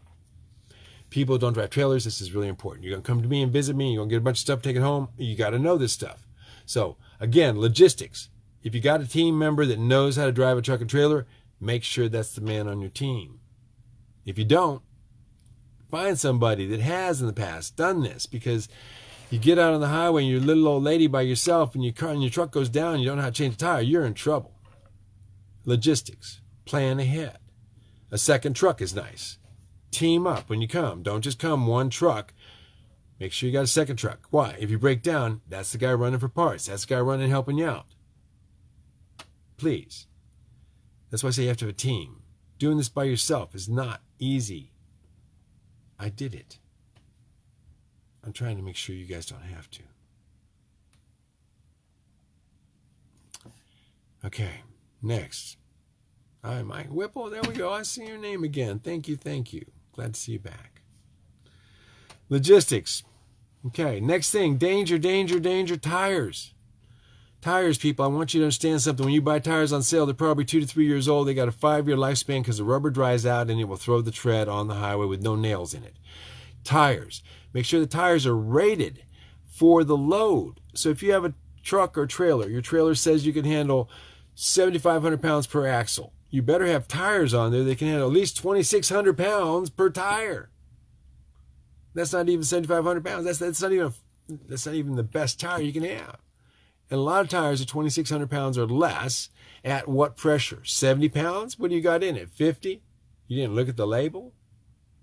People don't drive trailers. This is really important. You're going to come to me and visit me. You're going to get a bunch of stuff taken home. You got to know this stuff. So, again, logistics. If you got a team member that knows how to drive a truck and trailer, make sure that's the man on your team. If you don't, Find somebody that has in the past done this because you get out on the highway and you're a little old lady by yourself and your car and your truck goes down and you don't know how to change a tire, you're in trouble. Logistics. Plan ahead. A second truck is nice. Team up when you come. Don't just come one truck. Make sure you got a second truck. Why? If you break down, that's the guy running for parts. That's the guy running helping you out. Please. That's why I say you have to have a team. Doing this by yourself is not easy. I did it. I'm trying to make sure you guys don't have to. Okay, next. Hi, Mike Whipple. There we go. I see your name again. Thank you, thank you. Glad to see you back. Logistics. Okay, next thing danger, danger, danger, tires. Tires, people, I want you to understand something. When you buy tires on sale, they're probably two to three years old. They got a five year lifespan because the rubber dries out and it will throw the tread on the highway with no nails in it. Tires. Make sure the tires are rated for the load. So if you have a truck or trailer, your trailer says you can handle 7,500 pounds per axle. You better have tires on there that can handle at least 2,600 pounds per tire. That's not even 7,500 pounds. That's, that's not even that's not even the best tire you can have. And a lot of tires are 2,600 pounds or less. At what pressure? 70 pounds? What do you got in it? 50? You didn't look at the label?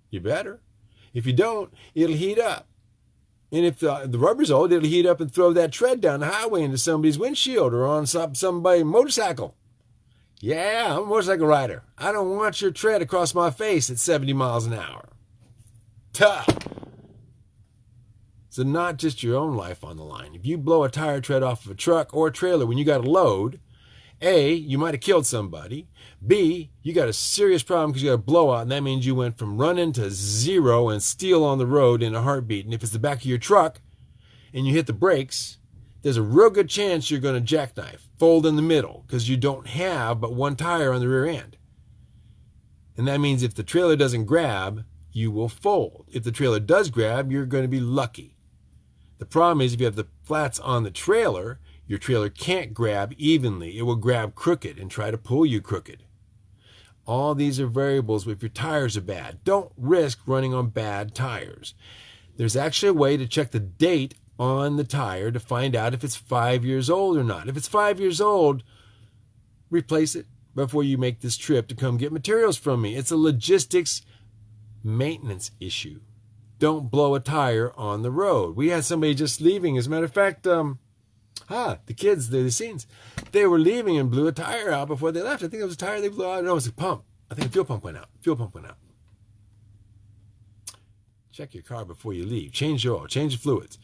You better. If you don't, it'll heat up. And if the, the rubber's old, it'll heat up and throw that tread down the highway into somebody's windshield or on some, somebody's motorcycle. Yeah, I'm a motorcycle rider. I don't want your tread across my face at 70 miles an hour. Tough. So not just your own life on the line. If you blow a tire tread off of a truck or a trailer when you got a load, A, you might have killed somebody. B, you got a serious problem because you got a blowout, and that means you went from running to zero and steel on the road in a heartbeat. And if it's the back of your truck and you hit the brakes, there's a real good chance you're going to jackknife, fold in the middle, because you don't have but one tire on the rear end. And that means if the trailer doesn't grab, you will fold. If the trailer does grab, you're going to be lucky. The problem is if you have the flats on the trailer, your trailer can't grab evenly. It will grab crooked and try to pull you crooked. All these are variables if your tires are bad. Don't risk running on bad tires. There's actually a way to check the date on the tire to find out if it's five years old or not. If it's five years old, replace it before you make this trip to come get materials from me. It's a logistics maintenance issue don't blow a tire on the road. We had somebody just leaving. As a matter of fact, um, Ah, the kids, the, the scenes. They were leaving and blew a tire out before they left. I think it was a tire they blew out. No, it was a pump. I think a fuel pump went out. Fuel pump went out. Check your car before you leave. Change your oil. Change the fluids.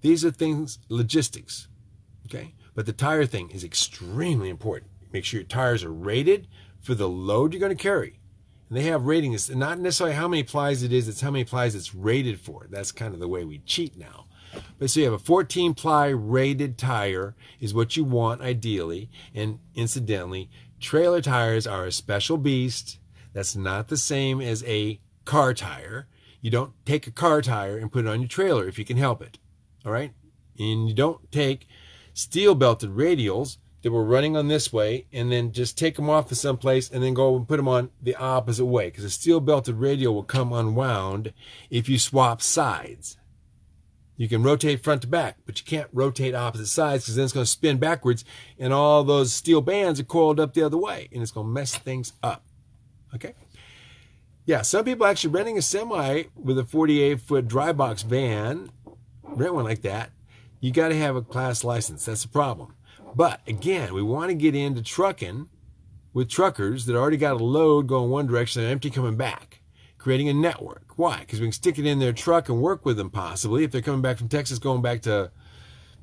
These are things, logistics. Okay? But the tire thing is extremely important. Make sure your tires are rated for the load you're going to carry. And they have ratings, not necessarily how many plies it is, it's how many plies it's rated for. That's kind of the way we cheat now. But so you have a 14 ply rated tire is what you want ideally. And incidentally, trailer tires are a special beast. That's not the same as a car tire. You don't take a car tire and put it on your trailer if you can help it. All right? And you don't take steel belted radials that were running on this way and then just take them off to someplace and then go and put them on the opposite way because a steel belted radial will come unwound if you swap sides. You can rotate front to back, but you can't rotate opposite sides because then it's going to spin backwards and all those steel bands are coiled up the other way and it's going to mess things up. Okay? Yeah, some people actually renting a semi with a 48 foot dry box van, rent one like that, you got to have a class license. That's the problem. But again, we want to get into trucking with truckers that already got a load going one direction and empty coming back, creating a network. Why? Because we can stick it in their truck and work with them possibly if they're coming back from Texas, going back to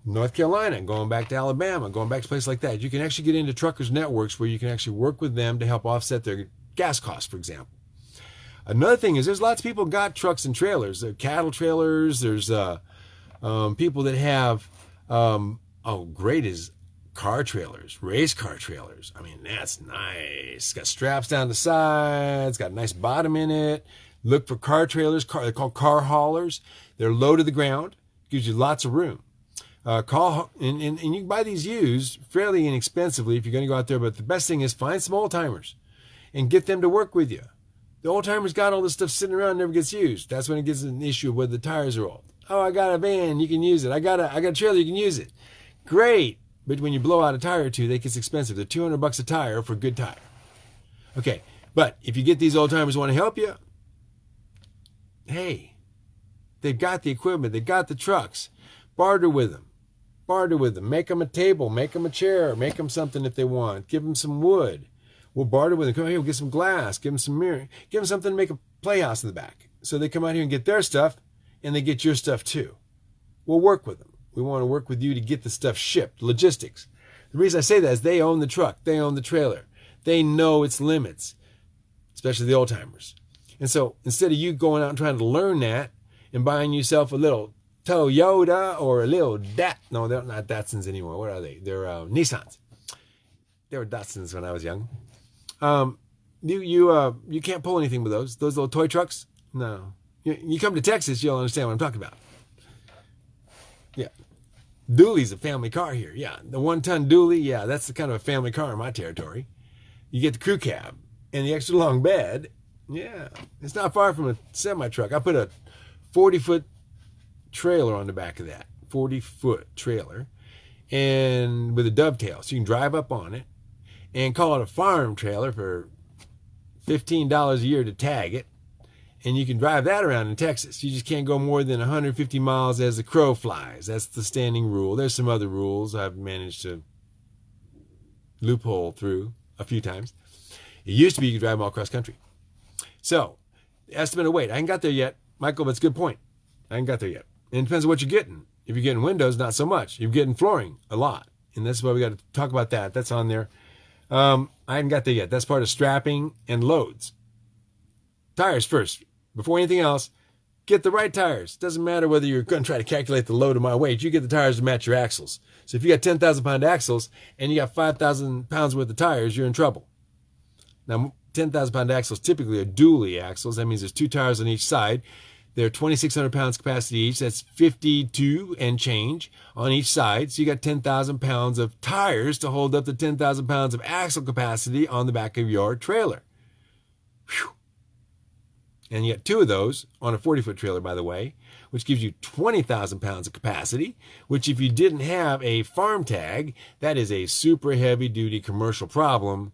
North Carolina, going back to Alabama, going back to places like that. You can actually get into truckers' networks where you can actually work with them to help offset their gas costs, for example. Another thing is there's lots of people got trucks and trailers. There cattle trailers. There's uh, um, people that have um, oh great is car trailers, race car trailers. I mean that's nice. It's got straps down the sides. Got a nice bottom in it. Look for car trailers. Car, they're called car haulers. They're low to the ground. Gives you lots of room. Uh, call and, and, and you can buy these used fairly inexpensively if you're going to go out there. But the best thing is find some old timers and get them to work with you. The old timers got all this stuff sitting around, never gets used. That's when it gets an issue of whether the tires are old. Oh, I got a van, you can use it. I got a I got a trailer, you can use it. Great. But when you blow out a tire or two, they get expensive. They're 200 bucks a tire for a good tire. Okay, but if you get these old timers want to help you, hey, they've got the equipment, they've got the trucks. Barter with them. Barter with them. Make them a table, make them a chair, make them something if they want. Give them some wood. We'll barter with them. Come here, we'll get some glass, give them some mirror, give them something to make a playhouse in the back. So they come out here and get their stuff, and they get your stuff too. We'll work with them. We want to work with you to get the stuff shipped. Logistics. The reason I say that is they own the truck, they own the trailer, they know its limits, especially the old timers. And so instead of you going out and trying to learn that and buying yourself a little Toyota or a little Dat, no, they're not Datsuns anymore. What are they? They're uh, Nissans. They were Datsuns when I was young. Um, you you uh you can't pull anything with those those little toy trucks. No, you, you come to Texas, you'll understand what I'm talking about. Dually's a family car here. Yeah, the one ton dually. Yeah, that's the kind of a family car in my territory. You get the crew cab and the extra long bed. Yeah, it's not far from a semi truck. I put a 40 foot trailer on the back of that 40 foot trailer and with a dovetail so you can drive up on it and call it a farm trailer for $15 a year to tag it. And you can drive that around in Texas. You just can't go more than 150 miles as the crow flies. That's the standing rule. There's some other rules I've managed to loophole through a few times. It used to be you could drive them all across country. So, estimate of weight. I ain't got there yet, Michael, but it's a good point. I ain't got there yet. And it depends on what you're getting. If you're getting windows, not so much. You're getting flooring a lot. And that's why we got to talk about that. That's on there. Um, I haven't got there yet. That's part of strapping and loads. Tires first. Before anything else, get the right tires. Doesn't matter whether you're going to try to calculate the load of my weight. You get the tires to match your axles. So if you got 10,000 pound axles and you got 5,000 pounds worth of tires, you're in trouble. Now, 10,000 pound axles typically are dually axles. That means there's two tires on each side. They're 2,600 pounds capacity each. That's 52 and change on each side. So you got 10,000 pounds of tires to hold up the 10,000 pounds of axle capacity on the back of your trailer. Whew. And got two of those on a 40 foot trailer, by the way, which gives you 20,000 pounds of capacity, which if you didn't have a farm tag, that is a super heavy duty commercial problem.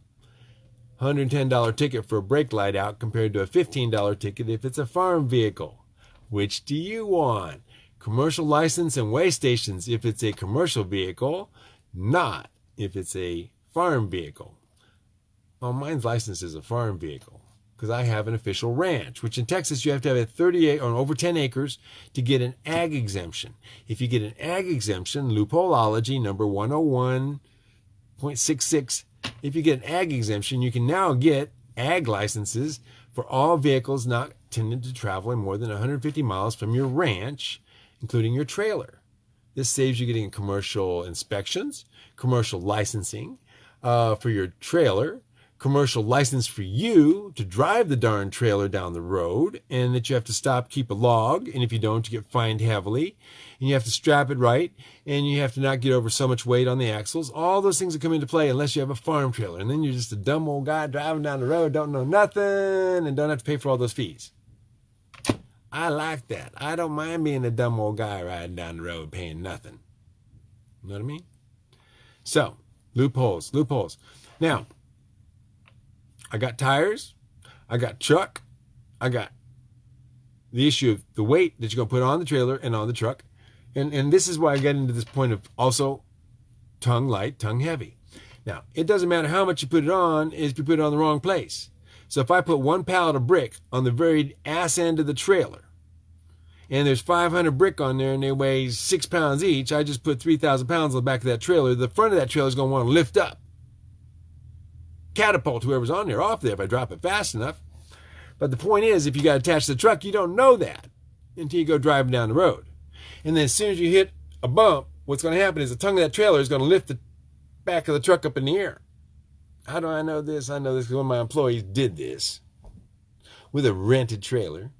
$110 ticket for a brake light out compared to a $15 ticket if it's a farm vehicle. Which do you want? commercial license and weigh stations if it's a commercial vehicle, not if it's a farm vehicle. Well, mine's license is a farm vehicle because I have an official ranch, which in Texas you have to have a 38 or over 10 acres to get an ag exemption. If you get an ag exemption, loopholeology number 101.66, if you get an ag exemption, you can now get ag licenses for all vehicles not intended to travel more than 150 miles from your ranch, including your trailer. This saves you getting commercial inspections, commercial licensing uh, for your trailer, commercial license for you to drive the darn trailer down the road, and that you have to stop, keep a log, and if you don't, you get fined heavily, and you have to strap it right, and you have to not get over so much weight on the axles. All those things that come into play unless you have a farm trailer, and then you're just a dumb old guy driving down the road, don't know nothing, and don't have to pay for all those fees. I like that. I don't mind being a dumb old guy riding down the road paying nothing. You know what I mean? So, loopholes, loopholes. Now, I got tires, I got truck, I got the issue of the weight that you're going to put on the trailer and on the truck. And, and this is why I get into this point of also tongue light, tongue heavy. Now, it doesn't matter how much you put it on, if you put it on the wrong place. So if I put one pallet of brick on the very ass end of the trailer, and there's 500 brick on there and they weigh six pounds each, I just put 3,000 pounds on the back of that trailer. The front of that trailer is going to want to lift up, catapult whoever's on there off there if I drop it fast enough. But the point is, if you got attached to the truck, you don't know that until you go driving down the road. And then as soon as you hit a bump, what's going to happen is the tongue of that trailer is going to lift the back of the truck up in the air. How do I know this? I know this because one of my employees did this with a rented trailer,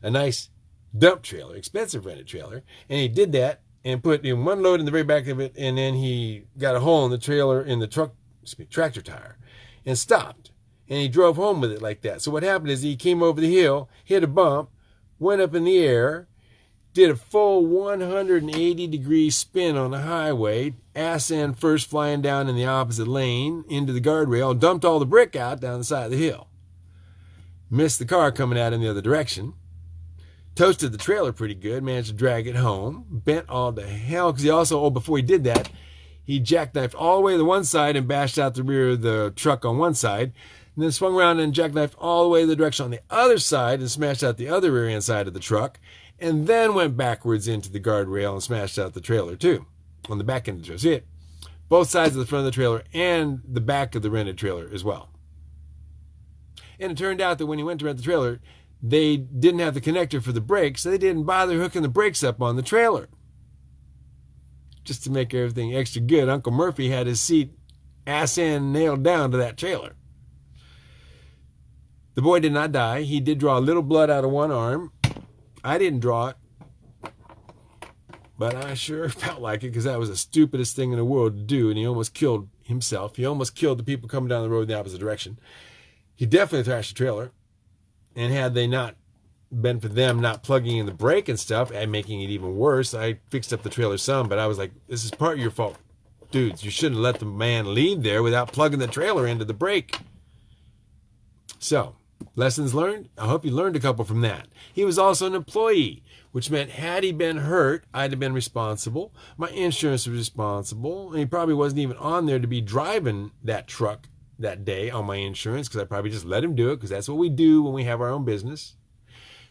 a nice dump trailer, expensive rented trailer, and he did that and put in one load in the very back of it, and then he got a hole in the trailer in the truck tractor tire, and stopped, and he drove home with it like that. So what happened is he came over the hill, hit a bump, went up in the air, did a full 180 degree spin on the highway, ass end first flying down in the opposite lane into the guardrail, dumped all the brick out down the side of the hill. Missed the car coming out in the other direction. Toasted the trailer pretty good, managed to drag it home, bent all the hell, because he also, oh, before he did that, he jackknifed all the way to one side and bashed out the rear of the truck on one side, and then swung around and jackknifed all the way the direction on the other side and smashed out the other rear end side of the truck, and then went backwards into the guardrail and smashed out the trailer too, on the back end of the trailer. See it? Both sides of the front of the trailer and the back of the rented trailer as well. And it turned out that when he went to rent the trailer, they didn't have the connector for the brakes, so they didn't bother hooking the brakes up on the trailer. Just to make everything extra good, Uncle Murphy had his seat ass end nailed down to that trailer. The boy did not die. He did draw a little blood out of one arm. I didn't draw it, but I sure (laughs) felt like it because that was the stupidest thing in the world to do, and he almost killed himself. He almost killed the people coming down the road in the opposite direction. He definitely thrashed the trailer. And had they not been for them not plugging in the brake and stuff and making it even worse, I fixed up the trailer some, but I was like, this is part of your fault. Dudes, you shouldn't let the man leave there without plugging the trailer into the brake. So, lessons learned? I hope you learned a couple from that. He was also an employee, which meant had he been hurt, I'd have been responsible. My insurance was responsible, and he probably wasn't even on there to be driving that truck that day on my insurance because I probably just let him do it because that's what we do when we have our own business.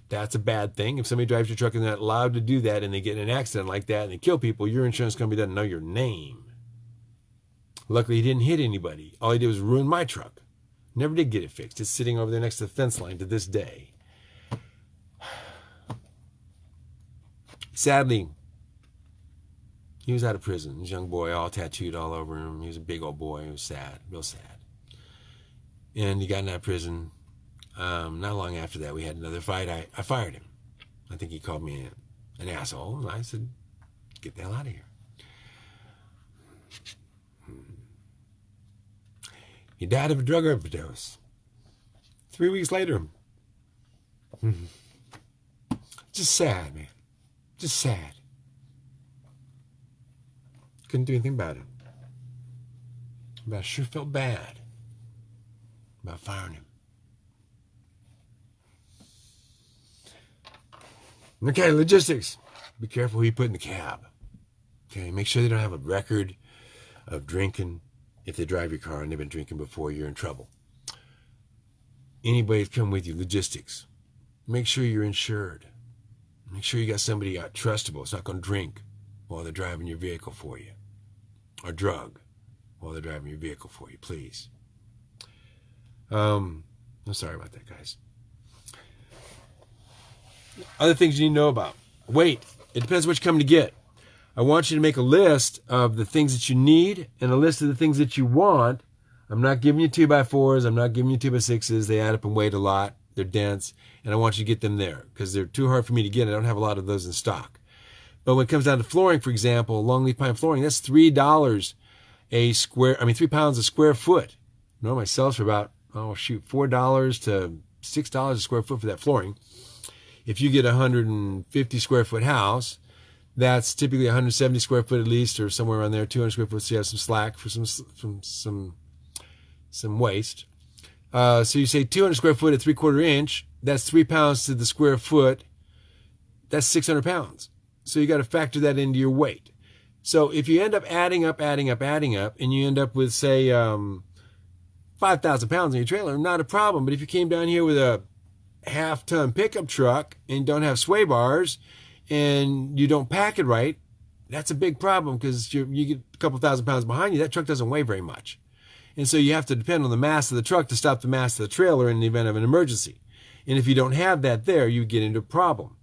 That's a bad thing. If somebody drives your truck and they're not allowed to do that and they get in an accident like that and they kill people, your insurance company doesn't know your name. Luckily, he didn't hit anybody. All he did was ruin my truck. Never did get it fixed. It's sitting over there next to the fence line to this day. Sadly, he was out of prison. This young boy, all tattooed all over him. He was a big old boy. He was sad, real sad and he got out of prison. Um, not long after that, we had another fight. I, I fired him. I think he called me an asshole, and I said, "Get the hell out of here." He died of a drug overdose. Three weeks later. (laughs) Just sad, man. Just sad. Couldn't do anything about it. But I sure felt bad about firing him. Okay, logistics. be careful who you put in the cab. Okay, make sure they don't have a record of drinking. If they drive your car and they've been drinking before, you're in trouble. Anybody come with you, logistics. Make sure you're insured. Make sure you got somebody out trustable. It's not going to drink while they're driving your vehicle for you, or drug while they're driving your vehicle for you, please. Um, I'm sorry about that, guys. Other things you need to know about. Wait, it depends what you're coming to get. I want you to make a list of the things that you need and a list of the things that you want. I'm not giving you two by fours. I'm not giving you two by sixes. They add up and weight a lot. They're dense, and I want you to get them there because they're too hard for me to get. I don't have a lot of those in stock. But when it comes down to flooring, for example, longleaf pine flooring, that's three dollars a square. I mean, three pounds a square foot. Normally sells for about oh shoot, four dollars to six dollars a square foot for that flooring. If you get a 150 square foot house, that's typically 170 square foot at least, or somewhere around there, 200 square foot. So you have some slack for some some some some waste. Uh, so you say 200 square foot at three quarter inch. That's three pounds to the square foot. That's 600 pounds. So you got to factor that into your weight. So if you end up adding up, adding up, adding up, and you end up with say um, 5,000 pounds in your trailer, not a problem. But if you came down here with a half ton pickup truck and don't have sway bars and you don't pack it right, that's a big problem because you get a couple thousand pounds behind you. That truck doesn't weigh very much. And so you have to depend on the mass of the truck to stop the mass of the trailer in the event of an emergency. And if you don't have that there, you get into a problem.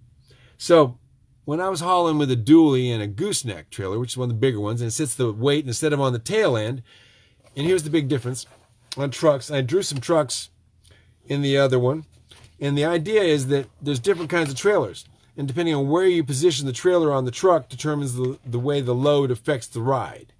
So when I was hauling with a dually and a gooseneck trailer, which is one of the bigger ones, and it sits the weight instead of on the tail end, and here's the big difference on trucks. I drew some trucks in the other one. And the idea is that there's different kinds of trailers. And depending on where you position the trailer on the truck determines the, the way the load affects the ride.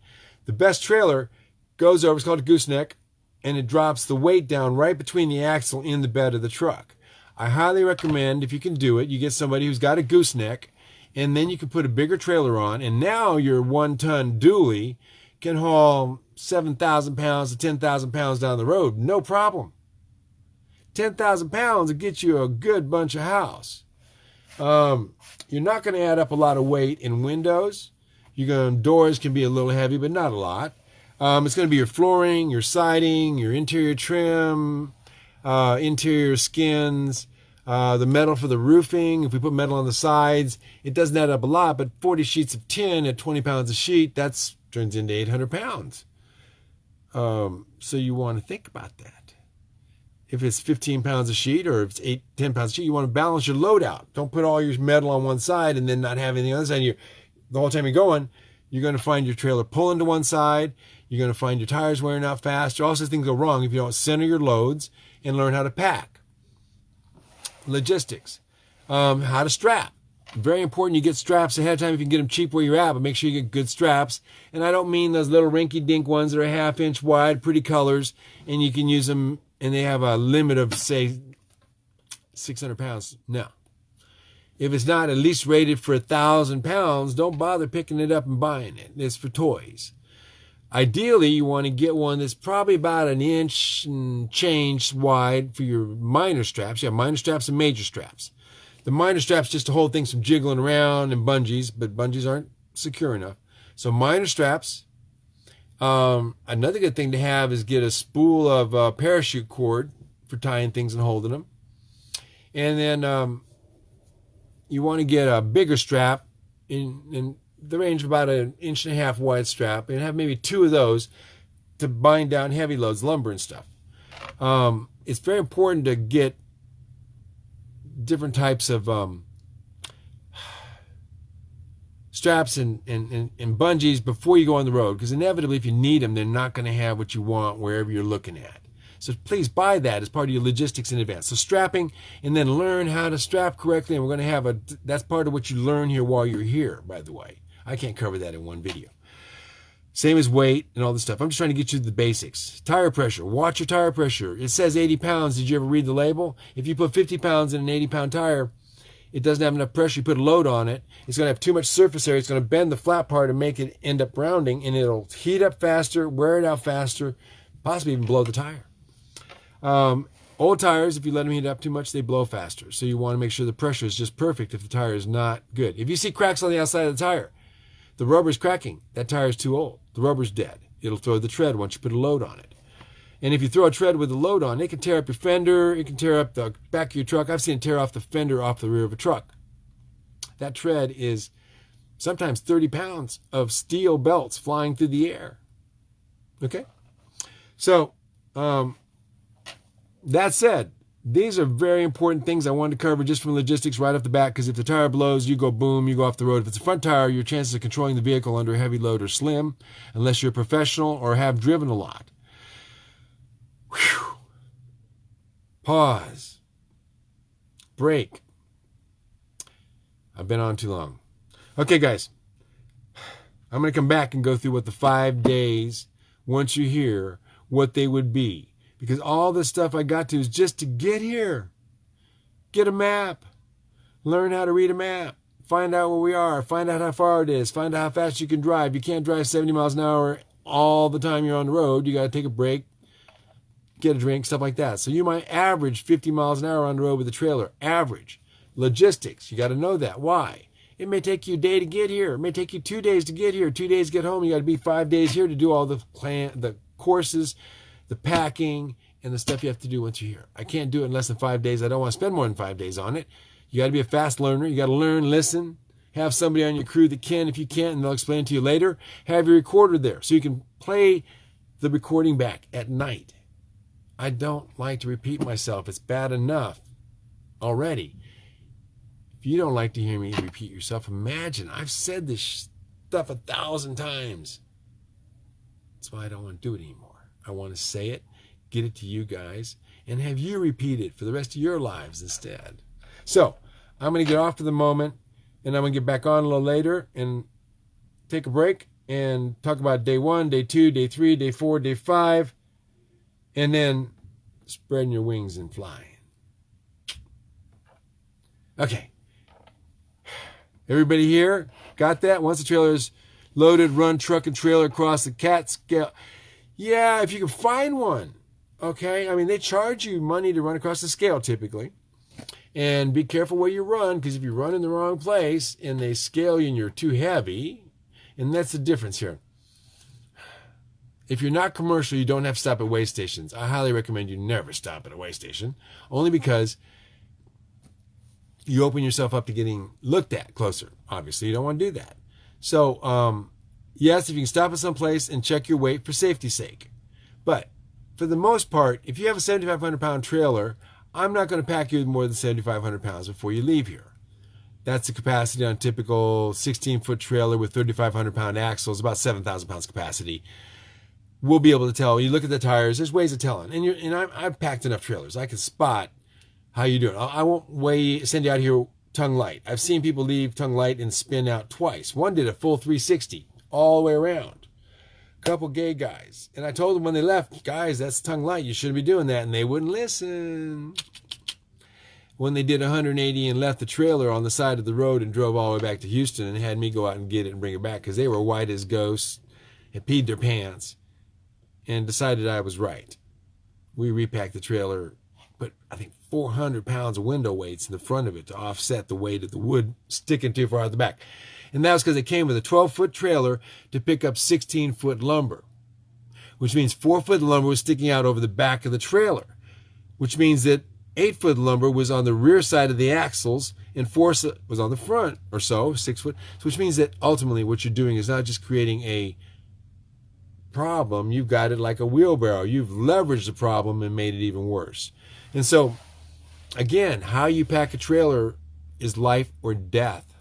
The best trailer goes over, it's called a gooseneck, and it drops the weight down right between the axle in the bed of the truck. I highly recommend, if you can do it, you get somebody who's got a gooseneck, and then you can put a bigger trailer on, and now your one ton dually can haul 7,000 pounds to 10,000 pounds down the road, no problem. 10,000 pounds will get you a good bunch of house. Um, you're not going to add up a lot of weight in windows. You're going doors can be a little heavy, but not a lot. Um, it's going to be your flooring, your siding, your interior trim, uh, interior skins, uh, the metal for the roofing. If we put metal on the sides, it doesn't add up a lot, but 40 sheets of tin at 20 pounds a sheet, that's turns into 800 pounds. Um, so you want to think about that. If it's 15 pounds a sheet or if it's 8, 10 pounds a sheet, you want to balance your load out. Don't put all your metal on one side and then not have anything on the other side. The whole time you're going, you're going to find your trailer pulling to one side. You're going to find your tires wearing out faster. Also, things go wrong if you don't center your loads and learn how to pack. Logistics. Um, how to strap very important you get straps ahead of time if you can get them cheap where you're at, but make sure you get good straps. And I don't mean those little rinky dink ones that are a half inch wide, pretty colors, and you can use them and they have a limit of, say, 600 pounds. No. If it's not at least rated for a thousand pounds, don't bother picking it up and buying it. It's for toys. Ideally, you want to get one that's probably about an inch and change wide for your minor straps. You have minor straps and major straps. The minor straps just to hold things from jiggling around and bungees, but bungees aren't secure enough. So minor straps. Um, another good thing to have is get a spool of uh, parachute cord for tying things and holding them. And then um, you want to get a bigger strap in, in the range of about an inch and a half wide strap and have maybe two of those to bind down heavy loads, lumber and stuff. Um, it's very important to get different types of um, straps and, and, and, and bungees before you go on the road because inevitably if you need them they're not going to have what you want wherever you're looking at. So please buy that as part of your logistics in advance. So strapping and then learn how to strap correctly and we're going to have a that's part of what you learn here while you're here by the way. I can't cover that in one video same as weight and all this stuff. I'm just trying to get you the basics. Tire pressure. Watch your tire pressure. It says 80 pounds. Did you ever read the label? If you put 50 pounds in an 80 pound tire, it doesn't have enough pressure. You put a load on it. It's going to have too much surface area. It's going to bend the flat part and make it end up rounding, and it'll heat up faster, wear it out faster, possibly even blow the tire. Um, Old tires, if you let them heat up too much, they blow faster. So you want to make sure the pressure is just perfect if the tire is not good. If you see cracks on the outside of the tire, the rubber's cracking. That tire is too old. The rubber's dead. It'll throw the tread once you put a load on it. And if you throw a tread with a load on, it can tear up your fender. It can tear up the back of your truck. I've seen it tear off the fender off the rear of a truck. That tread is sometimes 30 pounds of steel belts flying through the air. Okay? So, um, that said, these are very important things I wanted to cover just from logistics right off the bat because if the tire blows, you go boom, you go off the road. If it's a front tire, your chances of controlling the vehicle under a heavy load are slim unless you're a professional or have driven a lot. Whew. Pause. Break. I've been on too long. Okay, guys. I'm going to come back and go through what the five days, once you hear what they would be because all the stuff I got to is just to get here. Get a map. Learn how to read a map. Find out where we are. Find out how far it is. Find out how fast you can drive. You can't drive 70 miles an hour all the time you're on the road. You got to take a break, get a drink, stuff like that. So you might average 50 miles an hour on the road with a trailer. Average. Logistics. You got to know that. Why? It may take you a day to get here. It may take you two days to get here. Two days to get home. You got to be five days here to do all the plan, the courses, the packing, and the stuff you have to do once you're here. I can't do it in less than five days. I don't want to spend more than five days on it. You got to be a fast learner. You got to learn, listen, have somebody on your crew that can if you can't, and they'll explain to you later. Have your recorder there so you can play the recording back at night. I don't like to repeat myself. It's bad enough already. If you don't like to hear me repeat yourself, imagine I've said this stuff a thousand times. That's why I don't want to do it anymore. I want to say it, get it to you guys, and have you repeat it for the rest of your lives instead. So I'm going to get off for the moment, and I'm going to get back on a little later and take a break and talk about day one, day two, day three, day four, day five, and then spreading your wings and flying. Okay. Everybody here got that? Once the trailer is loaded, run truck and trailer across the CAT scale. Yeah, if you can find one. Okay, I mean they charge you money to run across the scale typically, and be careful where you run because if you run in the wrong place and they scale you and you're too heavy, and that's the difference here. If you're not commercial, you don't have to stop at weigh stations. I highly recommend you never stop at a weigh station, only because you open yourself up to getting looked at closer. Obviously, you don't want to do that. So, um, Yes, if you can stop at some place and check your weight for safety's sake. But for the most part, if you have a 7,500 pound trailer, I'm not going to pack you with more than 7,500 pounds before you leave here. That's the capacity on a typical 16 foot trailer with 3,500 pound axles, about 7,000 pounds capacity. We'll be able to tell. You look at the tires. There's ways of telling, and, and i have packed enough trailers. I can spot how you doing. I won't weigh send you out here tongue light. I've seen people leave tongue light and spin out twice. One did a full 360 all the way around. A couple gay guys. And I told them when they left, guys, that's tongue light. You shouldn't be doing that. And they wouldn't listen. When they did 180 and left the trailer on the side of the road and drove all the way back to Houston and had me go out and get it and bring it back because they were white as ghosts, and peed their pants, and decided I was right. We repacked the trailer, put I think 400 pounds of window weights in the front of it to offset the weight of the wood sticking too far out the back and that was because it came with a 12 foot trailer to pick up 16 foot lumber, which means four foot lumber was sticking out over the back of the trailer, which means that eight foot lumber was on the rear side of the axles and four was on the front or so, six foot, So which means that ultimately what you're doing is not just creating a problem, you've got it like a wheelbarrow. You've leveraged the problem and made it even worse. And so, again, how you pack a trailer is life or death.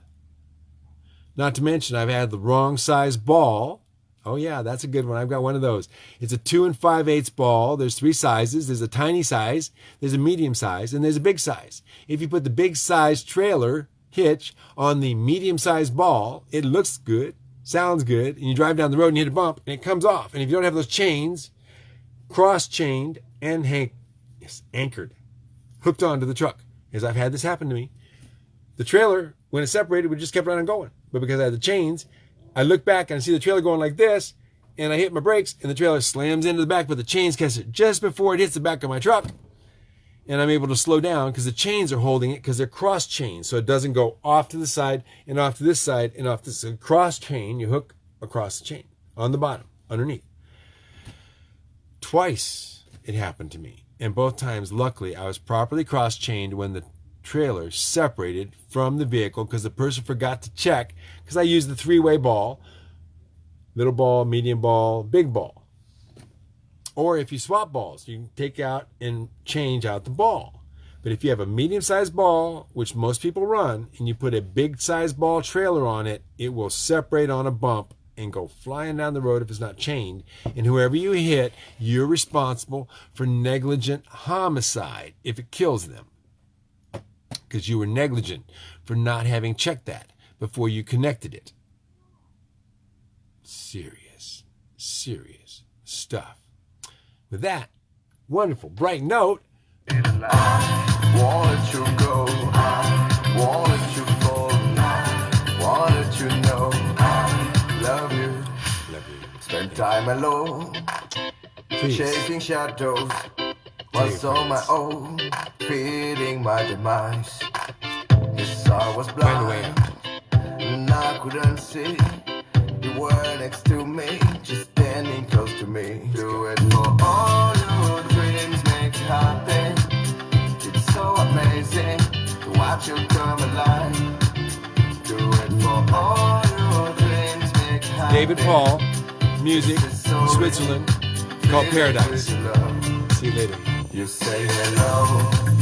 Not to mention, I've had the wrong size ball. Oh yeah, that's a good one. I've got one of those. It's a two and five eighths ball. There's three sizes. There's a tiny size, there's a medium size, and there's a big size. If you put the big size trailer hitch on the medium sized ball, it looks good, sounds good, and you drive down the road and hit a bump and it comes off. And if you don't have those chains cross chained and hang- yes, anchored, hooked onto the truck, as I've had this happen to me, the trailer, when it separated, we just kept on going. But because I had the chains, I look back and I see the trailer going like this, and I hit my brakes, and the trailer slams into the back, but the chains catch it just before it hits the back of my truck. and I'm able to slow down because the chains are holding it because they're cross chains. So it doesn't go off to the side and off to this side and off this cross chain. You hook across the chain on the bottom, underneath. Twice it happened to me. And both times, luckily, I was properly cross chained when the trailer separated from the vehicle because the person forgot to check because I used the three way ball little ball, medium ball, big ball. Or if you swap balls, you can take out and change out the ball. But if you have a medium sized ball, which most people run, and you put a big sized ball trailer on it, it will separate on a bump and go flying down the road if it's not chained. And whoever you hit, you're responsible for negligent homicide if it kills them. Because you were negligent for not having checked that before you connected it. Serious, serious stuff. With that wonderful, bright note, Won't let you go. Won't let you fall. Won't let you know. I love you. love you. Spend time alone, Please. chasing shadows. Was on my own, feeding my demise. Yes, I was Find a way blind, and I couldn't see. You were next to me, just standing close to me. Do it for all your dreams, make it happen. It's so amazing to watch you come alive. Do it for all your dreams, make it happen. David Paul, music, Switzerland, called Paradise. With your love. See you later. You say hello.